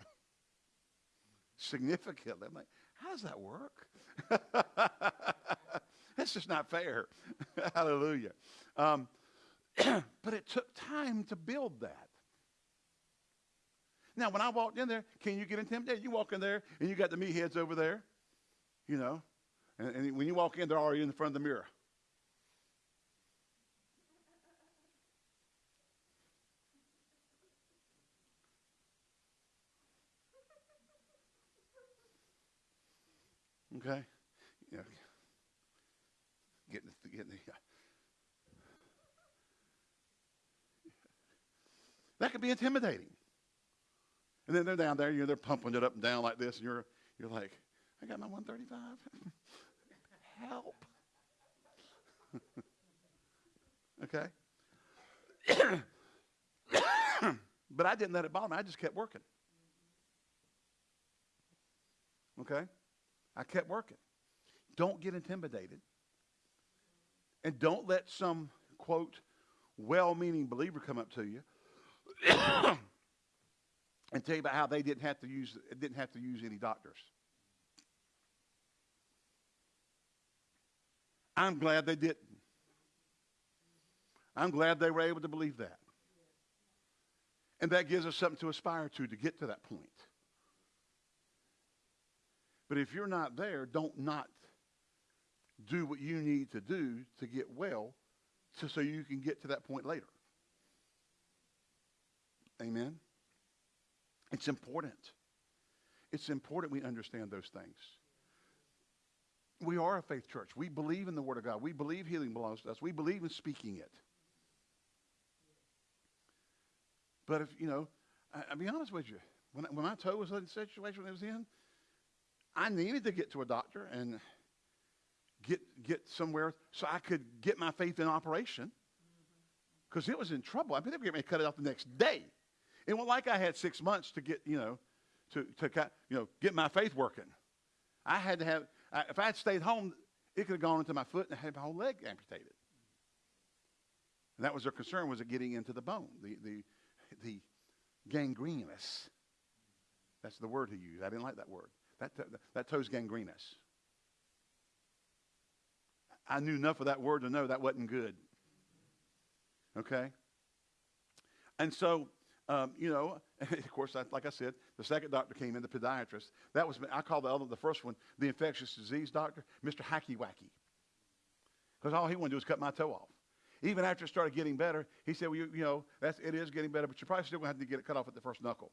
Significantly, I'm like, how does that work? That's just not fair. Hallelujah. Um, but it took time to build that. Now, when I walked in there, can you get intimidated? You walk in there and you got the meatheads over there, you know, and, and when you walk in, they're already in the front of the mirror. Okay? Know, getting, getting the, that could be intimidating. And then they're down there, you know, they're pumping it up and down like this, and you're, you're like, I got my 135. Help. okay? but I didn't let it bother me. I just kept working. Okay? I kept working. Don't get intimidated. And don't let some, quote, well meaning believer come up to you and tell you about how they didn't have to use, didn't have to use any doctors. I'm glad they didn't. I'm glad they were able to believe that. And that gives us something to aspire to to get to that point. But if you're not there, don't not do what you need to do to get well to, so you can get to that point later. Amen? It's important. It's important we understand those things. We are a faith church. We believe in the Word of God. We believe healing belongs to us. We believe in speaking it. But if, you know, I, will be honest with you. When, when my toe was in the situation it was in, I needed to get to a doctor and get, get somewhere so I could get my faith in operation because it was in trouble. I mean, they were getting me to cut it off the next day. It wasn't like I had six months to get, you know, to, to you know, get my faith working. I had to have, I, if I had stayed home, it could have gone into my foot and had my whole leg amputated. And that was their concern, was it getting into the bone, the, the, the gangrenous. That's the word he used. I didn't like that word. That, that toe's gangrenous. I knew enough of that word to know that wasn't good. Okay? And so, um, you know, of course, like I said, the second doctor came in, the podiatrist. That was, I call the other, the first one, the infectious disease doctor, Mr. Hacky Wacky. Because all he wanted to do was cut my toe off. Even after it started getting better, he said, well, you, you know, that's, it is getting better, but you're probably still going to have to get it cut off at the first knuckle.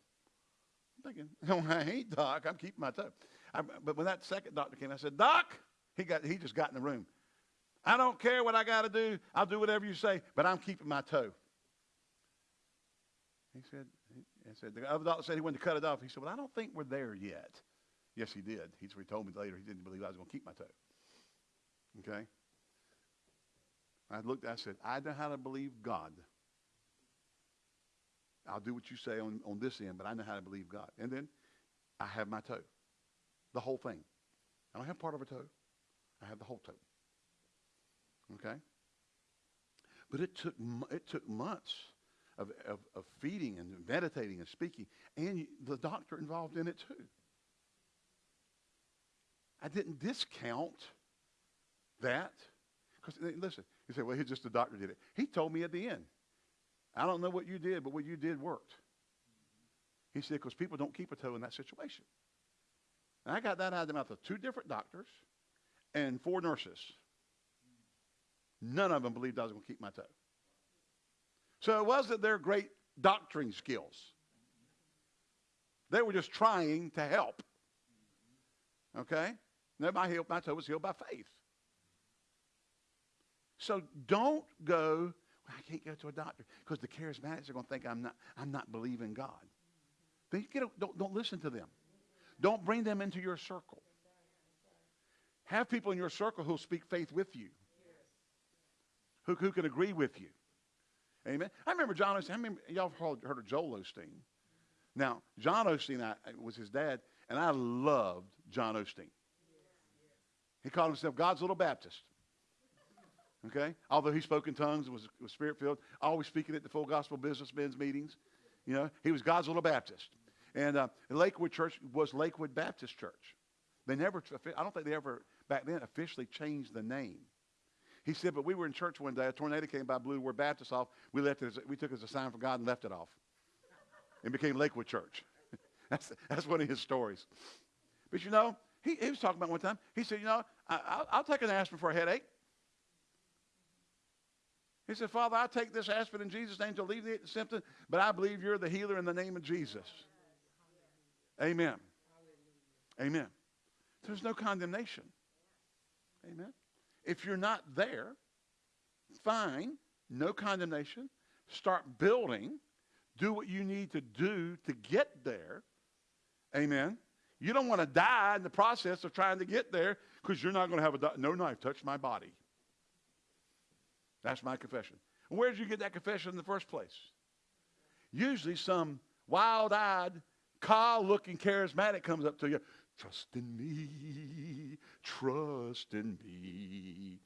I'm thinking, no, I ain't, Doc. I'm keeping my toe. I, but when that second doctor came, I said, Doc, he, got, he just got in the room. I don't care what I got to do. I'll do whatever you say, but I'm keeping my toe. He said, he said, the other doctor said he wanted to cut it off. He said, well, I don't think we're there yet. Yes, he did. He told me later he didn't believe I was going to keep my toe. Okay? I looked, I said, I know how to believe God. I'll do what you say on, on this end, but I know how to believe God. And then I have my toe. The whole thing. I don't have part of a toe. I have the whole toe. Okay? But it took, it took months of, of, of feeding and meditating and speaking, and the doctor involved in it too. I didn't discount that. Because, listen, you say, well, he's just the doctor did it. He told me at the end, I don't know what you did, but what you did worked. He said, because people don't keep a toe in that situation. And I got that out of the mouth of two different doctors and four nurses. None of them believed I was going to keep my toe. So it wasn't their great doctoring skills. They were just trying to help. Okay? Now my, heel, my toe was healed by faith. So don't go I can't go to a doctor because the charismatics are going to think I'm not, I'm not believing God. Then get a, don't, don't listen to them. Don't bring them into your circle. Have people in your circle who'll speak faith with you, who, who can agree with you. Amen. I remember John Osteen. I remember, y'all heard, heard of Joel Osteen. Now, John Osteen I, was his dad, and I loved John Osteen. He called himself God's little Baptist. Okay? Although he spoke in tongues and was, was spirit filled, always speaking at the full gospel businessmen's meetings. You know, he was God's little Baptist. And uh, Lakewood Church was Lakewood Baptist Church. They never, I don't think they ever back then officially changed the name. He said, but we were in church one day. A tornado came by, blew the word Baptist off. We left it. As, we took it as a sign from God and left it off. It became Lakewood Church. that's, that's one of his stories. But you know, he, he was talking about one time. He said, you know, I, will take an aspirin for a headache. He said, Father, I take this aspirin in Jesus' name to alleviate the symptom, but I believe you're the healer in the name of Jesus. Amen. Amen. There's no condemnation. Amen. If you're not there, fine, no condemnation. Start building. Do what you need to do to get there. Amen. You don't want to die in the process of trying to get there because you're not going to have a no knife touch my body. That's my confession. Where did you get that confession in the first place? Usually some wild-eyed, car-looking charismatic comes up to you. Trust in me, trust in me.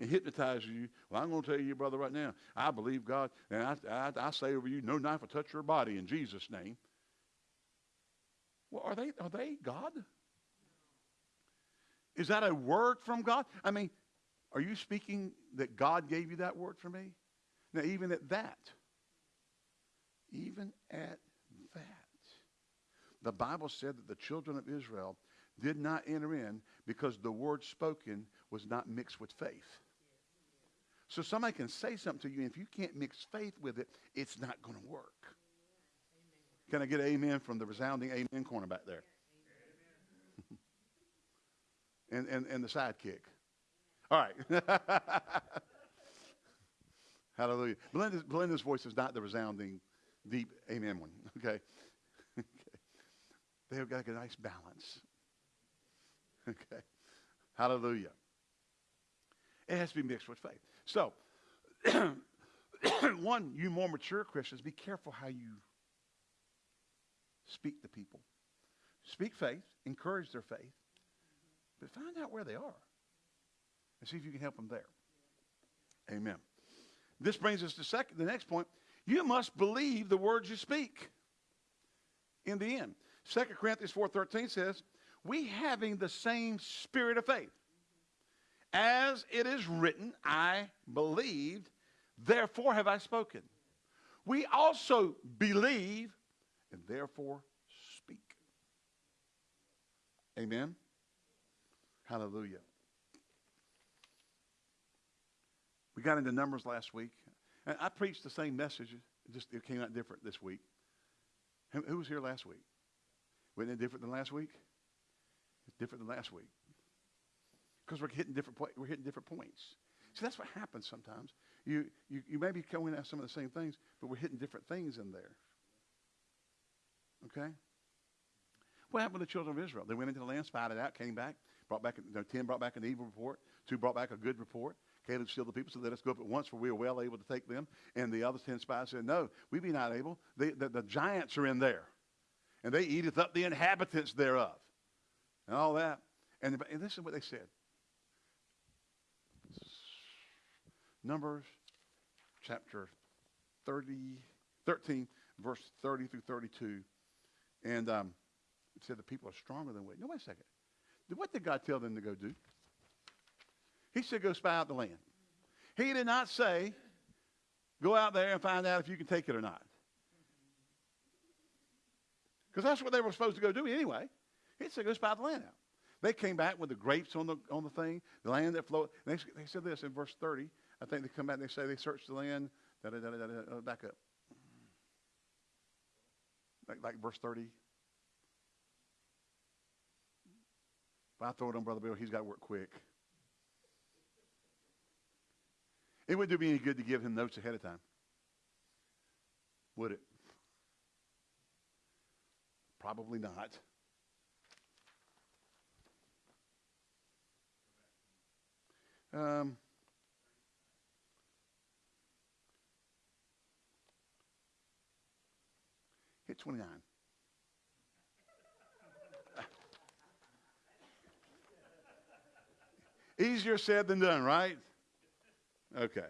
And hypnotize you. Well, I'm going to tell you, brother, right now, I believe God, and I, I, I say over you, no knife will touch your body in Jesus' name. Well, are they, are they God? Is that a word from God? I mean, are you speaking that God gave you that word for me? Now, even at that, even at that, the Bible said that the children of Israel did not enter in because the word spoken was not mixed with faith. So somebody can say something to you, and if you can't mix faith with it, it's not going to work. Can I get amen from the resounding amen corner back there? and, and, and the sidekick. All right. Hallelujah. Belinda's, Belinda's voice is not the resounding, deep amen one. Okay. okay. They've got a nice balance. Okay. Hallelujah. It has to be mixed with faith. So, one, you more mature Christians, be careful how you speak to people. Speak faith, encourage their faith, but find out where they are and see if you can help them there. Amen. This brings us to second, the next point. You must believe the words you speak in the end. 2 Corinthians 4.13 says, we having the same spirit of faith. As it is written, I believed, therefore have I spoken. We also believe, and therefore speak. Amen. Hallelujah. We got into Numbers last week. And I preached the same message, just it came out different this week. Who was here last week? Wasn't it different than last week? It's different than last week. Because we're hitting different we're hitting different points. See, that's what happens sometimes. You, you, you may be coming at some of the same things, but we're hitting different things in there. Okay? What happened to the children of Israel? They went into the land, spied it out, came back, brought back, you know, 10 brought back an evil report, two brought back a good report. Caleb still the people said, let us go up at once, for we are well able to take them. And the other 10 spies said, no, we be not able. They, the, the giants are in there, and they eateth up the inhabitants thereof. And all that. And, and this is what they said. Numbers chapter 30, 13, verse 30 through 32. And um, it said the people are stronger than we. No, wait a second. What did God tell them to go do? He said, go spy out the land. He did not say, go out there and find out if you can take it or not. Because that's what they were supposed to go do anyway. He said, go spy the land out. They came back with the grapes on the, on the thing, the land that flowed. They, they said this in verse 30. I think they come back and they say they searched the land. Da, da, da, back up. Like, like verse 30. If I throw it on Brother Bill, he's got to work quick. It wouldn't do me any good to give him notes ahead of time. Would it? Probably not. Um, hit 29. Easier said than done, right? Okay.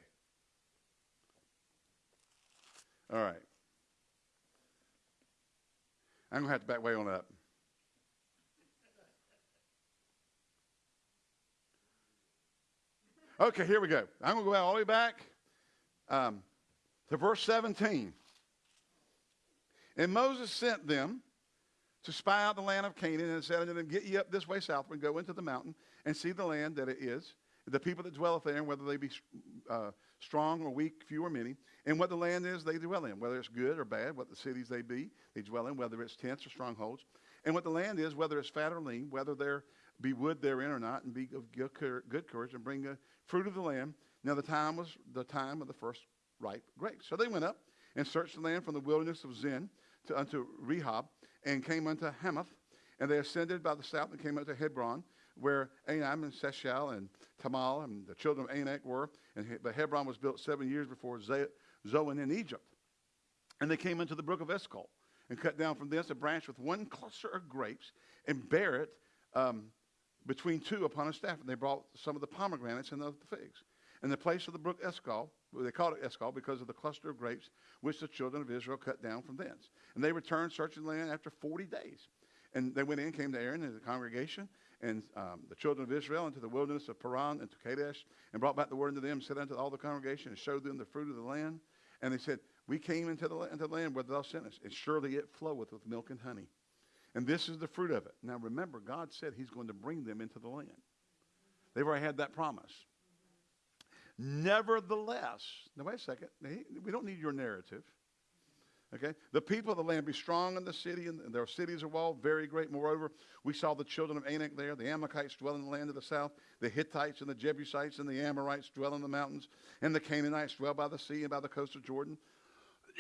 All right. I'm going to have to back way on up. Okay, here we go. I'm going to go all the way back um, to verse 17. And Moses sent them to spy out the land of Canaan and said unto them, Get ye up this way southward, go into the mountain, and see the land that it is, the people that dwelleth there, and whether they be uh, strong or weak, few or many, and what the land is they dwell in, whether it's good or bad, what the cities they be, they dwell in, whether it's tents or strongholds, and what the land is, whether it's fat or lean, whether there be wood therein or not, and be of good courage, and bring the fruit of the land. Now the time was the time of the first ripe grapes. So they went up and searched the land from the wilderness of Zin to, unto Rehob, and came unto Hamath, and they ascended by the south and came unto Hebron, where Ahiman and Sheshai and Talmai and the children of Anak were. And but Hebron was built seven years before Zoan in Egypt. And they came into the brook of Eshcol and cut down from thence a branch with one cluster of grapes and bare it um, between two upon a staff. And they brought some of the pomegranates and the figs. And the place of the brook Eshcol, they called it Eshcol because of the cluster of grapes which the children of Israel cut down from thence. And they returned searching the land after 40 days. And they went in, came to Aaron and the congregation and um, the children of Israel into the wilderness of Paran and to Kadesh and brought back the word unto them, said unto all the congregation and showed them the fruit of the land. And they said, We came into the, into the land where thou sent us, and surely it floweth with milk and honey. And this is the fruit of it. Now remember, God said he's going to bring them into the land. They've already had that promise. Nevertheless, now wait a second. We don't need your narrative. Okay? The people of the land be strong in the city, and their cities are walled, very great. Moreover, we saw the children of Anak there. The Amalekites dwell in the land of the south. The Hittites and the Jebusites and the Amorites dwell in the mountains. And the Canaanites dwell by the sea and by the coast of Jordan.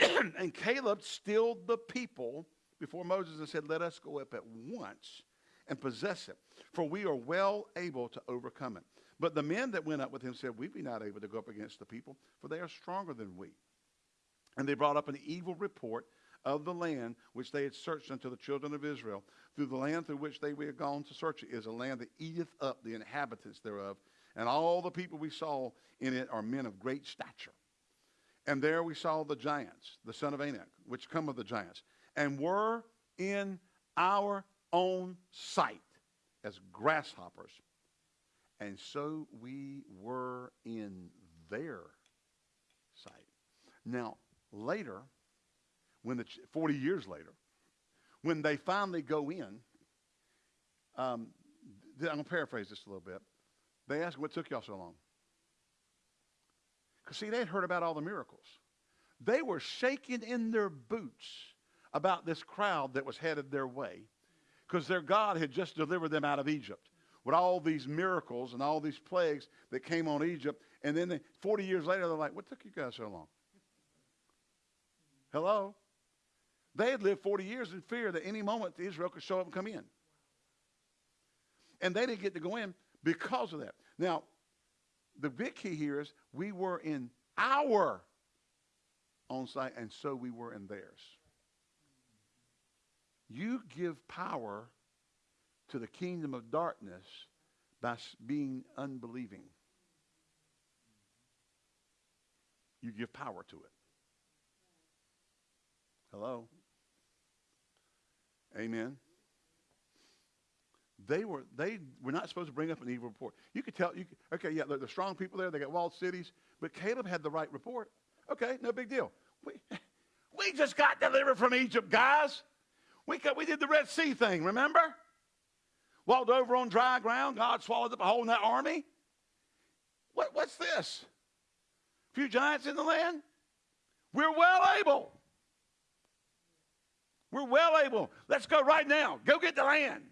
and Caleb stilled the people before Moses and said, Let us go up at once and possess it, for we are well able to overcome it. But the men that went up with him said, We be not able to go up against the people, for they are stronger than we. And they brought up an evil report of the land which they had searched unto the children of Israel. Through the land through which they were gone to search it is a land that eateth up the inhabitants thereof. And all the people we saw in it are men of great stature. And there we saw the giants, the son of Anak, which come of the giants, and were in our own sight as grasshoppers. And so we were in their sight. Now, later, when the 40 years later, when they finally go in, um, I'm going to paraphrase this a little bit. They ask, What took y'all so long? Because, see, they had heard about all the miracles. They were shaking in their boots about this crowd that was headed their way because their God had just delivered them out of Egypt with all these miracles and all these plagues that came on Egypt. And then they, 40 years later, they're like, What took you guys so long? Hello? They had lived 40 years in fear that any moment Israel could show up and come in. And they didn't get to go in because of that. Now, the big key here is we were in our own sight, and so we were in theirs. You give power to the kingdom of darkness by being unbelieving. You give power to it. Hello? Amen. They were they were not supposed to bring up an evil report. You could tell you could, okay, yeah, they're, strong people there, they got walled cities, but Caleb had the right report. Okay, no big deal. We we just got delivered from Egypt, guys. We we did the Red Sea thing, remember? Walked over on dry ground, God swallowed up a hole in that army. What, what's this? A few giants in the land? We're well able. We're well able. Let's go right now. Go get the land.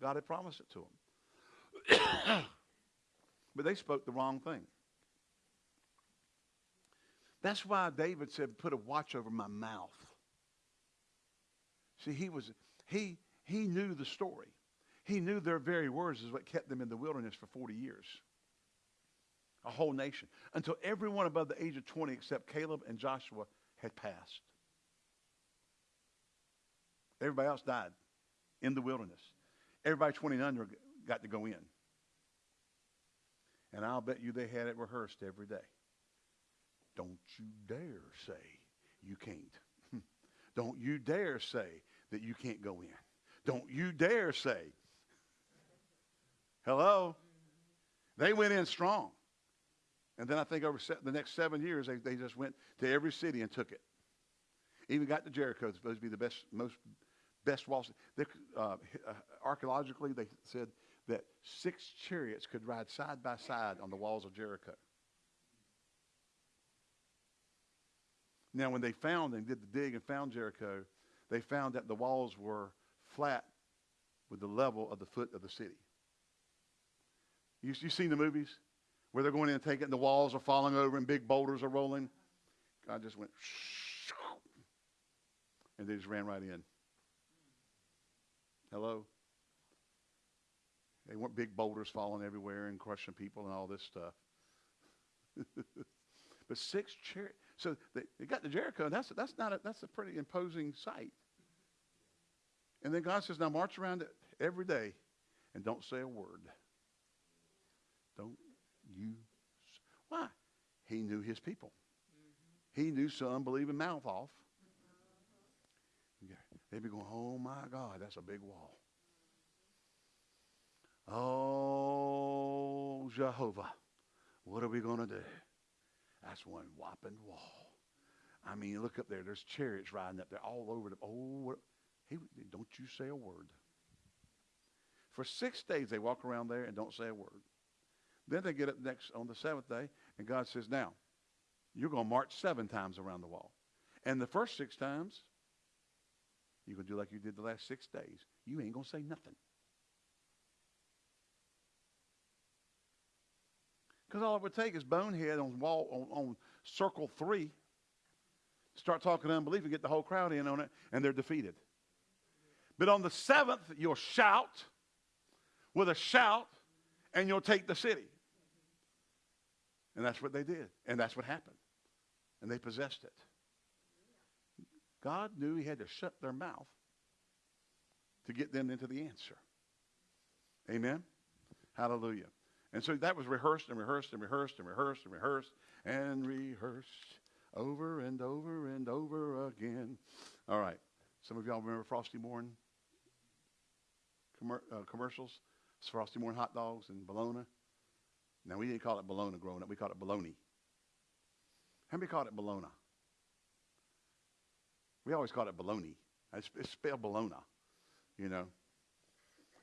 God had promised it to them. but they spoke the wrong thing. That's why David said, put a watch over my mouth. See, he was he he knew the story. He knew their very words is what kept them in the wilderness for 40 years. A whole nation. Until everyone above the age of 20 except Caleb and Joshua had passed. Everybody else died in the wilderness. Everybody 20 and under got to go in. And I'll bet you they had it rehearsed every day. Don't you dare say you can't. Don't you dare say that you can't go in. Don't you dare say. Hello? They went in strong. And then I think over se- the next seven years, they, they just went to every city and took it. Even got to Jericho. It's supposed to be the best, most best walls. Uh, uh, archaeologically, they said that six chariots could ride side by side on the walls of Jericho. Now, when they found and did the dig and found Jericho, they found that the walls were flat with the level of the foot of the city. You, you seen the movies where they're going in and taking the walls are falling over and big boulders are rolling? God just went, and they just ran right in. Hello? They weren't big boulders falling everywhere and crushing people and all this stuff. but six chariots. So they, they got to Jericho, and that's, that's, not a, that's a pretty imposing sight. And then God says, now march around it every day and don't say a word. Don't you. Why? He knew his people. He knew some believing mouth off. They'd be going, oh my God, that's a big wall. Oh, Jehovah, what are we going to do? That's one whopping wall. I mean, look up there. There's chariots riding up there all over the. Oh, what, he, don't you say a word. For six days they walk around there and don't say a word. Then they get up next on the seventh day, and God says, Now, you're going to march seven times around the wall. And the first six times, you're going to do like you did the last six days. You ain't going to say nothing. Because all it would take is bonehead on wall on, on circle three. Start talking unbelief and get the whole crowd in on it, and they're defeated. But on the seventh, you'll shout with a shout, and you'll take the city. And that's what they did. And that's what happened. And they possessed it. God knew he had to shut their mouth to get them into the answer. Amen? Hallelujah. And so that was rehearsed and rehearsed and rehearsed and rehearsed and rehearsed and rehearsed over and over and over again. All right. Some of y'all remember Frosty Morn commer- uh, commercials? It's Frosty Morn hot dogs and bologna. Now, we didn't call it bologna growing up. We called it bologna. How many called it bologna? We always called it bologna. It's, it's spelled bologna, you know.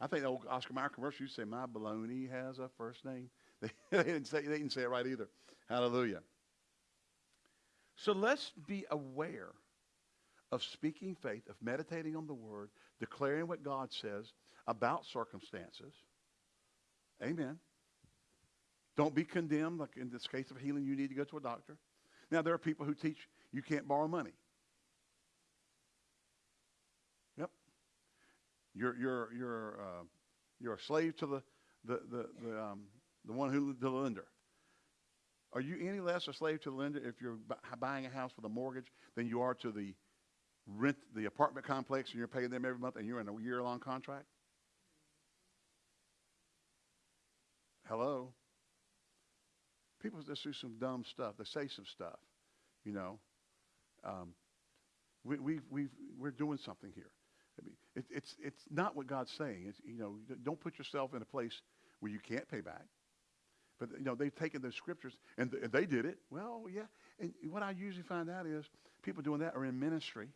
I think the old Oscar Mayer commercial used to say, "My bologna has a first name." They, didn't say they didn't say it right either. Hallelujah. So let's be aware of speaking faith, of meditating on the Word, declaring what God says about circumstances. Amen. Don't be condemned. Like in this case of healing, you need to go to a doctor. Now, there are people who teach you can't borrow money. You're, you're, you're, uh, you're a slave to the, the, the, the, um, the one who, the lender. Are you any less a slave to the lender if you're buying a house with a mortgage than you are to the rent, the apartment complex, and you're paying them every month and you're in a year-long contract? Hello? People just do some dumb stuff. They say some stuff, you know. Um, we, we, we we're doing something here. I mean, it, it's, it's not what God's saying. It's, you know, don't put yourself in a place where you can't pay back. But, you know, they've taken those scriptures and, th- and they did it. Well, yeah. And what I usually find out is people doing that are in ministry.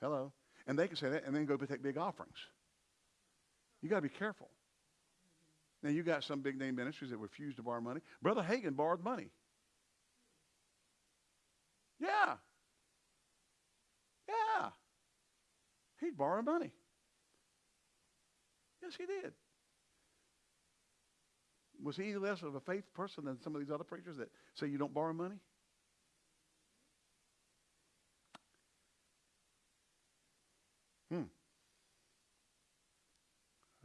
Hello. And they can say that and then go take big offerings. You got to be careful. Now, you got some big name ministries that refuse to borrow money. Brother Hagin borrowed money. Yeah. He borrowed money. Yes, he did. Was he less of a faith person than some of these other preachers that say you don't borrow money? Hmm.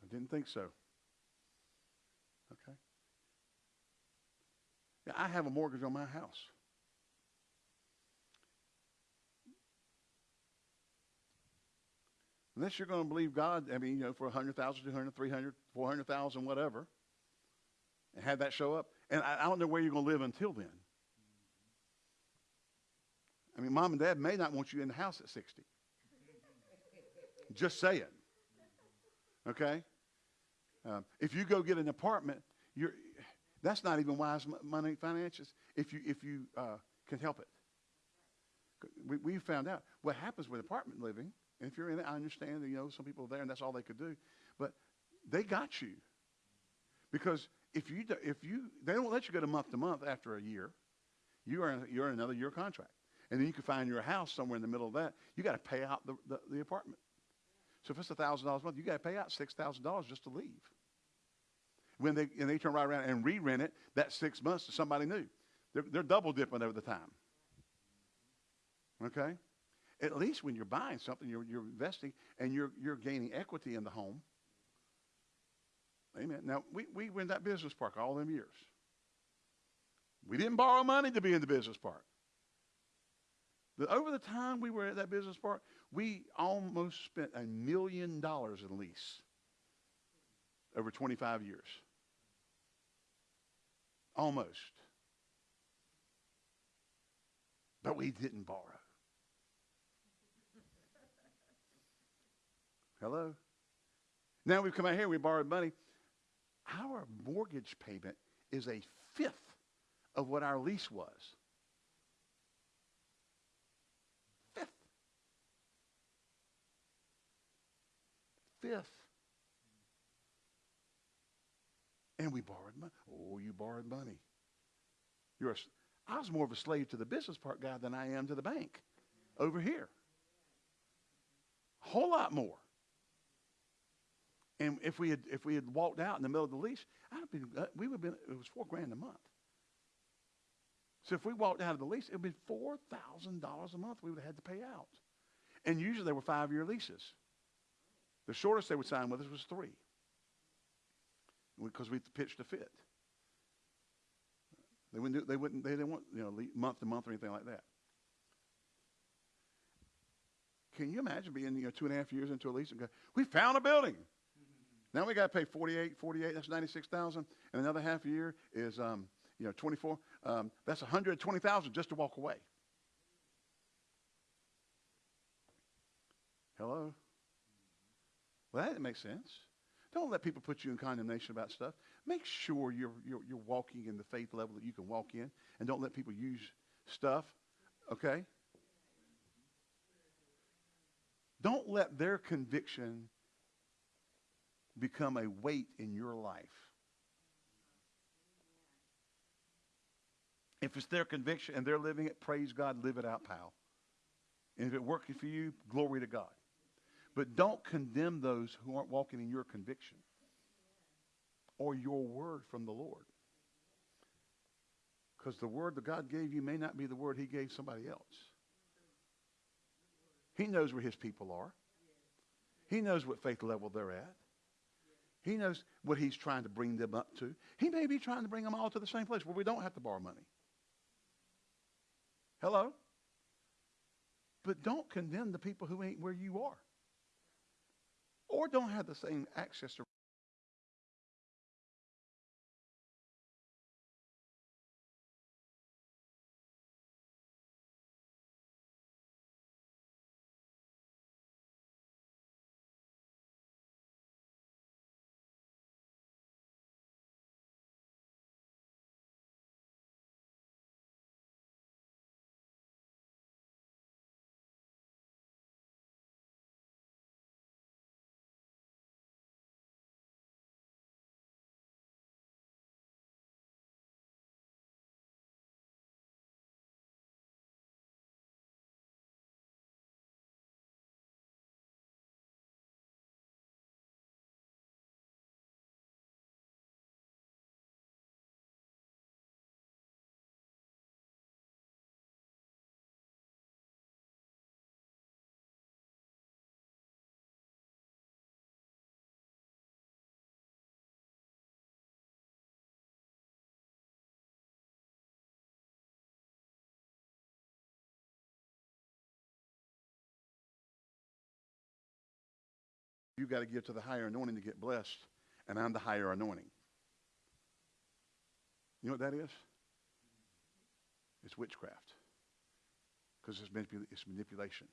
I didn't think so. Okay. Yeah, I have a mortgage on my house. Unless you're going to believe God, I mean, you know, for 100,000, 200, 300, 400,000, whatever, and have that show up. And I, I don't know where you're going to live until then. I mean, mom and dad may not want you in the house at 60. Just saying. Okay? Um, if you go get an apartment, you're, That's not even wise money finances if you, if you uh, can help it. We, we found out what happens with apartment living, and if you're in it, I understand that, you know, some people are there and that's all they could do. But they got you. Because if you, if you, they don't let you go to month to month after a year. You are, you're in another year contract. And then you can find your house somewhere in the middle of that. You got to pay out the, the, the apartment. So if it's $1,000 a month, you got to pay out $6,000 just to leave. When they, and they turn right around and re-rent it, that six months to somebody new. They're, they're double dipping over the time. Okay? At least when you're buying something, you're, you're investing and you're, you're gaining equity in the home. Amen. Now, we, we were in that business park all them years. We didn't borrow money to be in the business park. Over the time we were at that business park, we almost spent a million dollars in lease over 25 years. Almost. But we didn't borrow. Hello? Now we've come out here, we borrowed money. Our mortgage payment is a fifth of what our lease was. Fifth. Fifth. And we borrowed money. Oh, you borrowed money. You're a, I was more of a slave to the business part guy than I am to the bank over here. A whole lot more. And if we had if we had walked out in the middle of the lease, I'd have been uh, we would have been it was four grand a month. So if we walked out of the lease, it would be four thousand dollars a month we would have had to pay out. And usually they were five year leases. The shortest they would sign with us was three. Because we pitched a fit. They wouldn't do, they wouldn't they didn't want you know month to month or anything like that. Can you imagine being you know two and a half years into a lease and go, we found a building. Now we got to pay 48, 48, that's 96,000. And another half a year is, um, you know, 24. Um, that's 120,000 just to walk away. Hello? Well, that makes sense. Don't let people put you in condemnation about stuff. Make sure you're, you're, you're walking in the faith level that you can walk in, and don't let people use stuff, okay? Don't let their conviction become a weight in your life. If it's their conviction and they're living it, praise God, live it out, pal. And if it's working for you, glory to God. But don't condemn those who aren't walking in your conviction or your word from the Lord. Because the word that God gave you may not be the word he gave somebody else. He knows where his people are. He knows what faith level they're at. He knows what he's trying to bring them up to. He may be trying to bring them all to the same place where we don't have to borrow money. Hello? But don't condemn the people who ain't where you are. Or don't have the same access to you got to give to the higher anointing to get blessed, and I'm the higher anointing. You know what that is? It's witchcraft. Because it's, manipul- it's manipulation.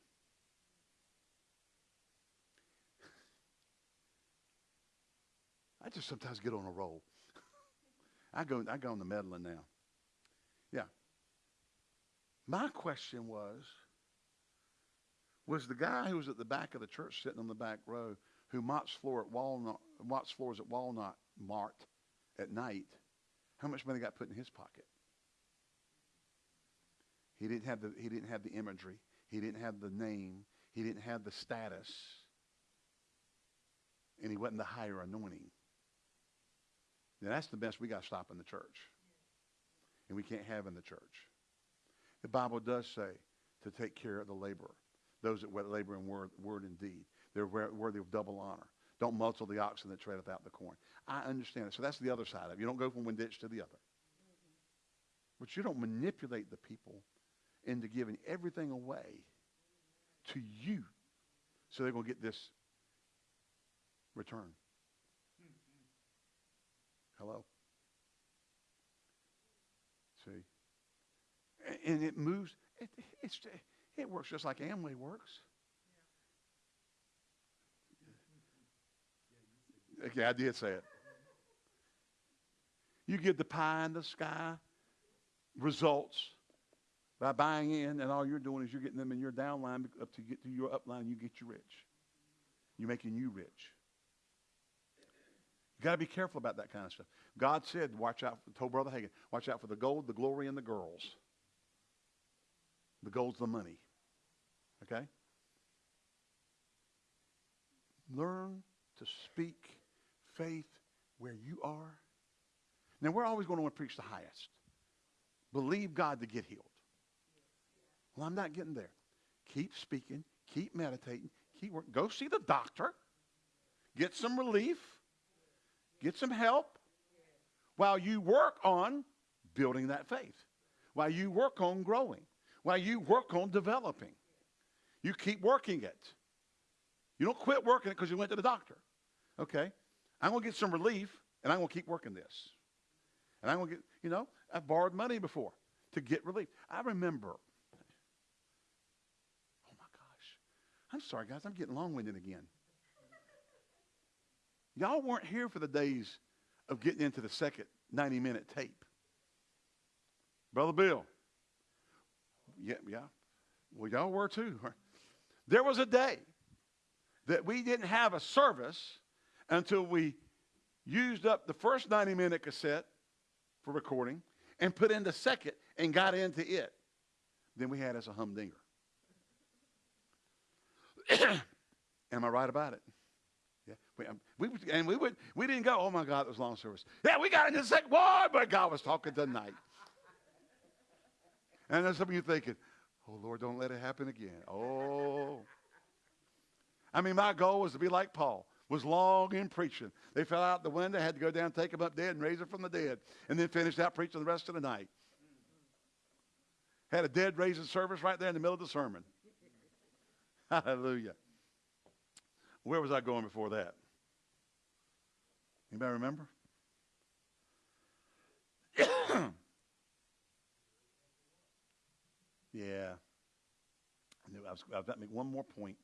I just sometimes get on a roll. I go, I go on the meddling now. Yeah. My question was, was the guy who was at the back of the church sitting on the back row who mops floor at Walnut, mops floors at Walnut Mart at night, how much money got put in his pocket? He didn't have the, he didn't have the imagery. He didn't have the name. He didn't have the status. And he wasn't the higher anointing. Now that's the best we got to stop in the church. And we can't have in the church. The Bible does say to take care of the laborer, those that labor in word, word and deed. They're worthy of double honor. Don't muzzle the oxen that treadeth out the corn. I understand it. So that's the other side of it. You don't go from one ditch to the other. But you don't manipulate the people into giving everything away to you so they're going to get this return. Hello? See? And it moves. It, it works just like Amway works. Okay, I did say it. You get the pie in the sky results by buying in, and all you're doing is you're getting them in your downline up to get to your upline. You get you rich. You're making you rich. You got to be careful about that kind of stuff. God said, watch out, told Brother Hagin, watch out for the gold, the glory, and the girls. The gold's the money. Okay? Learn to speak faith where you are. Now, we're always going to want to preach the highest. Believe God to get healed. Well, I'm not getting there. Keep speaking. Keep meditating. Keep working. Go see the doctor. Get some relief. Get some help while you work on building that faith, while you work on growing, while you work on developing. You keep working it. You don't quit working it because you went to the doctor. Okay? I'm going to get some relief, and I'm going to keep working this. And I'm going to get, you know, I've borrowed money before to get relief. I remember, oh my gosh. I'm sorry, guys, I'm getting long winded again. Y'all weren't here for the days of getting into the second 90 minute tape. Brother Bill. Yeah, yeah. Well, y'all were too. There was a day that we didn't have a service until we used up the first 90 minute cassette for recording and put in the second and got into it. Then we had as a humdinger. Am I right about it? Yeah. We, um, we, and we would we didn't go, oh my God, it was long service. Yeah, we got into the second one, but God was talking tonight. and then some of you thinking, oh Lord, don't let it happen again. Oh. I mean, my goal was to be like Paul was long in preaching. They fell out the window, had to go down, take him up dead, and raise him from the dead, and then finished out preaching the rest of the night. Had a dead raising service right there in the middle of the sermon. Hallelujah. Where was I going before that? Anybody remember? yeah. I knew I was, I was about to make one more point.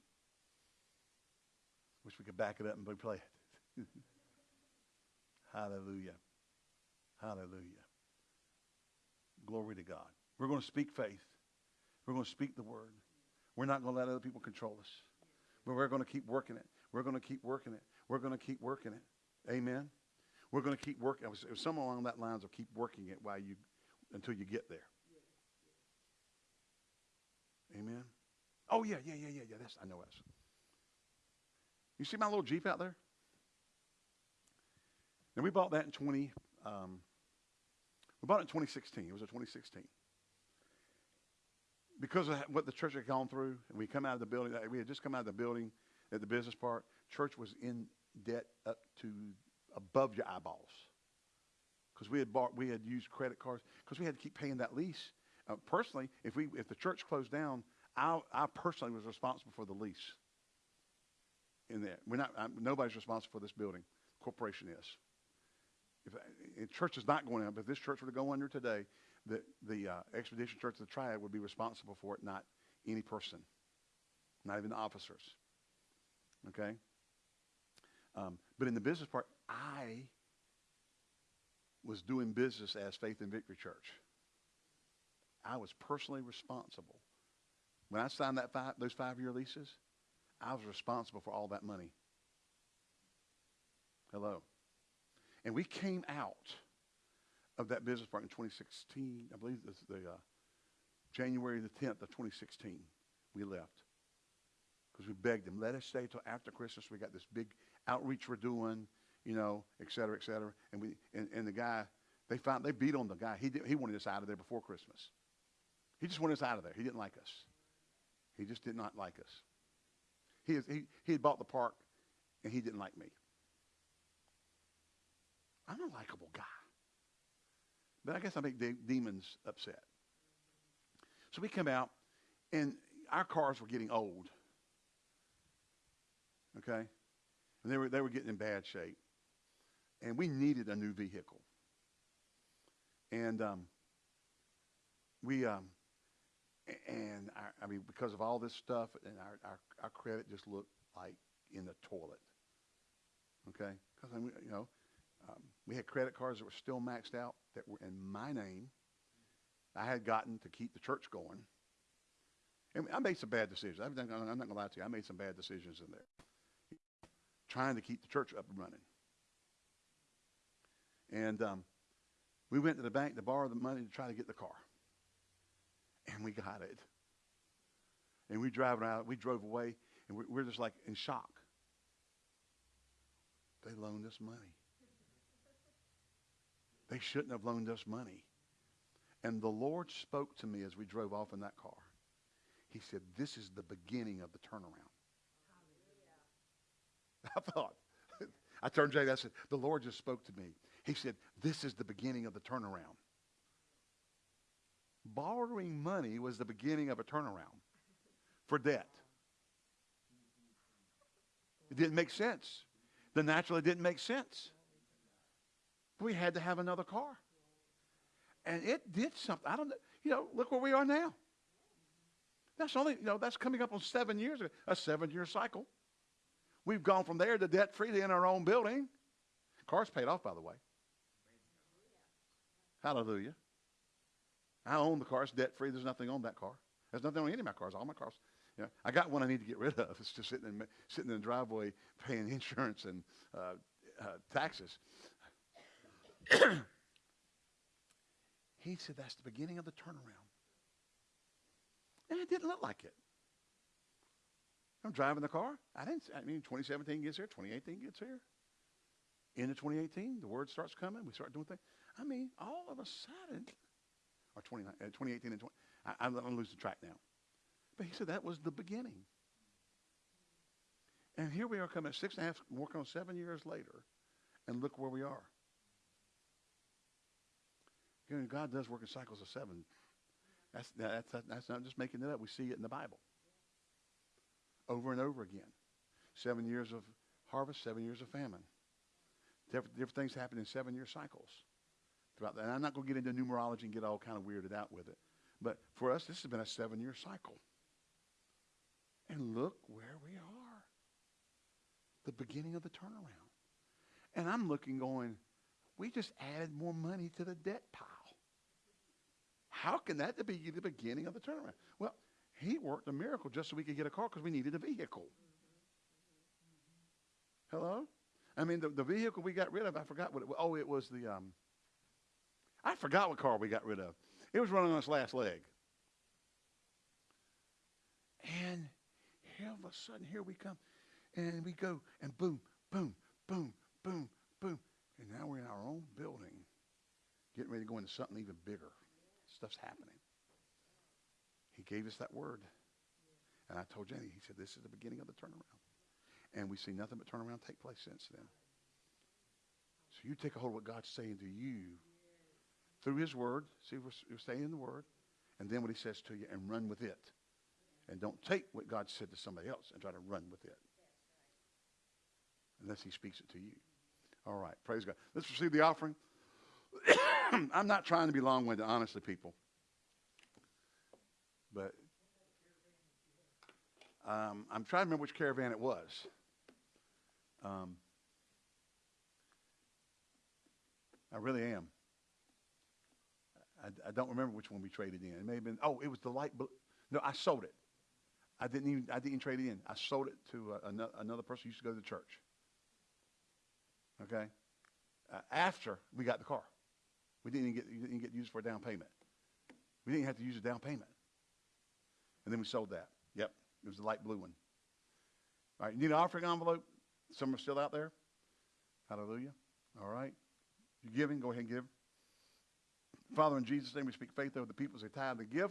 Wish we could back it up and play it. Hallelujah. Hallelujah. Glory to God. We're going to speak faith. We're going to speak the word. We're not going to let other people control us. But we're going to keep working it. We're going to keep working it. We're going to keep working it. Amen. We're going to keep working. It was, it was something along that lines of keep working it while you until you get there. Amen. Oh yeah, yeah, yeah, yeah, yeah. That's I know that's. You see my little Jeep out there? And we bought that in 20, um, we bought it in 2016. It was a 2016. Because of what the church had gone through, and we come out of the building, we had just come out of the building at the business park. Church was in debt up to above your eyeballs. Because we had bought, we had used credit cards, because we had to keep paying that lease. Uh, personally, if we, if the church closed down, I, I personally was responsible for the lease in there. We're not, I'm, nobody's responsible for this building. Corporation is. If, if church is not going out, but if this church were to go under today, the, the uh, Expedition Church of the Triad would be responsible for it, not any person, not even the officers. Okay? Um, but in the business part, I was doing business as Faith and Victory Church. I was personally responsible. When I signed that five, those five-year leases, I was responsible for all that money. Hello. And we came out of that business park in 2016. I believe this the uh, January the 10th of 2016. We left because we begged them, let us stay till after Christmas. We got this big outreach we're doing, you know, et cetera, et cetera. And we and, and the guy, they found they beat on the guy. He did, he wanted us out of there before Christmas. He just wanted us out of there. He didn't like us. He just did not like us. He, is, he, he had bought the park, and he didn't like me. I'm a likable guy. But I guess I make de- demons upset. So we come out, and our cars were getting old. Okay? And they were, they were getting in bad shape. And we needed a new vehicle. And um, we, um, and I mean, because of all this stuff, and our, our, our credit just looked like in the toilet. Okay? Because, I mean, you know, um, we had credit cards that were still maxed out that were in my name. I had gotten to keep the church going. And I made some bad decisions. I'm not, I'm not going to lie to you. I made some bad decisions in there. Trying to keep the church up and running. And um, we went to the bank to borrow the money to try to get the car. And we got it. And we driving out, we drove away, and we're, we're just like in shock. They loaned us money. They shouldn't have loaned us money. And the Lord spoke to me as we drove off in that car. He said, This is the beginning of the turnaround. I thought, I turned to Jay, I said, The Lord just spoke to me. He said, This is the beginning of the turnaround. Borrowing money was the beginning of a turnaround for debt. It didn't make sense. The natural, it didn't make sense. We had to have another car. And it did something. I don't know. You know, look where we are now. That's only, you know, that's coming up on seven years, a seven year cycle. We've gone from there to debt free in our own building. Car's paid off, by the way. Hallelujah. I own the car. It's debt free. There's nothing on that car. There's nothing on any of my cars. All my cars. You know, I got one I need to get rid of. It's just sitting in, sitting in the driveway paying insurance and uh, uh, taxes. he said that's the beginning of the turnaround. And it didn't look like it. I'm driving the car. I didn't. I mean, 2017 gets here. 2018 gets here. Into 2018, the word starts coming. We start doing things. I mean, all of a sudden, or 20, uh, 2018 and 20. I, I'm, I'm losing track now. But he said that was the beginning. And here we are coming six and a half, working on seven years later, and look where we are. You know, God does work in cycles of seven. That's, that's, that's not just making it up. We see it in the Bible over and over again. Seven years of harvest, seven years of famine. Different, different things happen in seven-year cycles throughout that. And I'm not going to get into numerology and get all kind of weirded out with it. But for us, this has been a seven-year cycle. And look where we are. The beginning of the turnaround. And I'm looking going, we just added more money to the debt pile. How can that be the beginning of the turnaround? Well, he worked a miracle just so we could get a car because we needed a vehicle. Hello? I mean, the, the vehicle we got rid of, I forgot what it was. Oh, it was the, um, I forgot what car we got rid of. It was running on its last leg. And here all of a sudden, here we come. And we go, and boom, boom, boom, boom, boom. And now we're in our own building, getting ready to go into something even bigger. Stuff's happening. He gave us that word. And I told Jenny, he said, this is the beginning of the turnaround. And we see nothing but turnaround take place since then. So you take a hold of what God's saying to you through his word. See, we're, we're staying in the word. And then what he says to you and run with it. And don't take what God said to somebody else and try to run with it. Unless he speaks it to you. All right. Praise God. Let's receive the offering. I'm not trying to be long-winded, honestly, people. But um, I'm trying to remember which caravan it was. Um, I really am. I, I don't remember which one we traded in. It may have been, oh, it was the light blue. No, I sold it. I didn't even, I didn't trade it in. I sold it to uh, another, another person who used to go to the church. Okay? Uh, after we got the car. We didn't even get, didn't get used for a down payment. We didn't have to use a down payment. And then we sold that. Yep. It was the light blue one. All right. You need an offering envelope? Some are still out there. Hallelujah. All right. You're giving, go ahead and give. Father, in Jesus' name, we speak faith over the people as they tithe and give.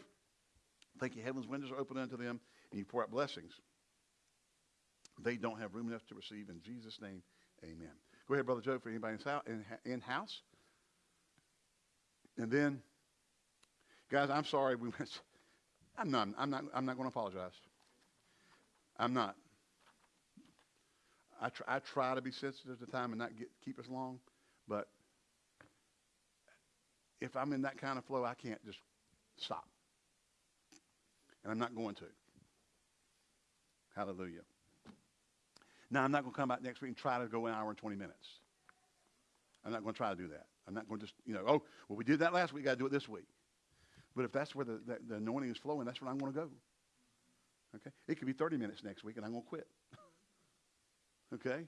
Thank you. Heaven's windows are open unto them, and you pour out blessings. They don't have room enough to receive. In Jesus' name, amen. Go ahead, Brother Joe, for anybody in hou- in, in house. And then, guys, I'm sorry. We. I'm not. I'm not. I'm not going to apologize. I'm not. I try, I try to be sensitive to time and not get keep us long, but if I'm in that kind of flow, I can't just stop, and I'm not going to. Hallelujah. Now I'm not going to come back next week and try to go an hour and 20 minutes. I'm not going to try to do that. I'm not going to just you know oh well we did that last week. Got to do it this week. But if that's where the, the, the anointing is flowing, that's where I'm going to go. Okay? It could be 30 minutes next week, and I'm going to quit. okay?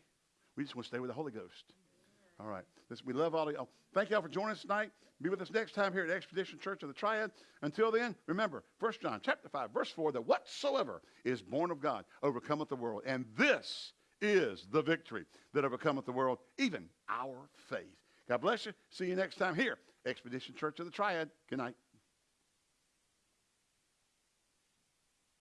We just want to stay with the Holy Ghost. All right. This, we love all of y'all. Thank y'all for joining us tonight. Be with us next time here at Expedition Church of the Triad. Until then, remember, 1 John chapter 5, verse 4, that whatsoever is born of God overcometh the world. And this is the victory that overcometh the world, even our faith. God bless you. See you next time here, Expedition Church of the Triad. Good night.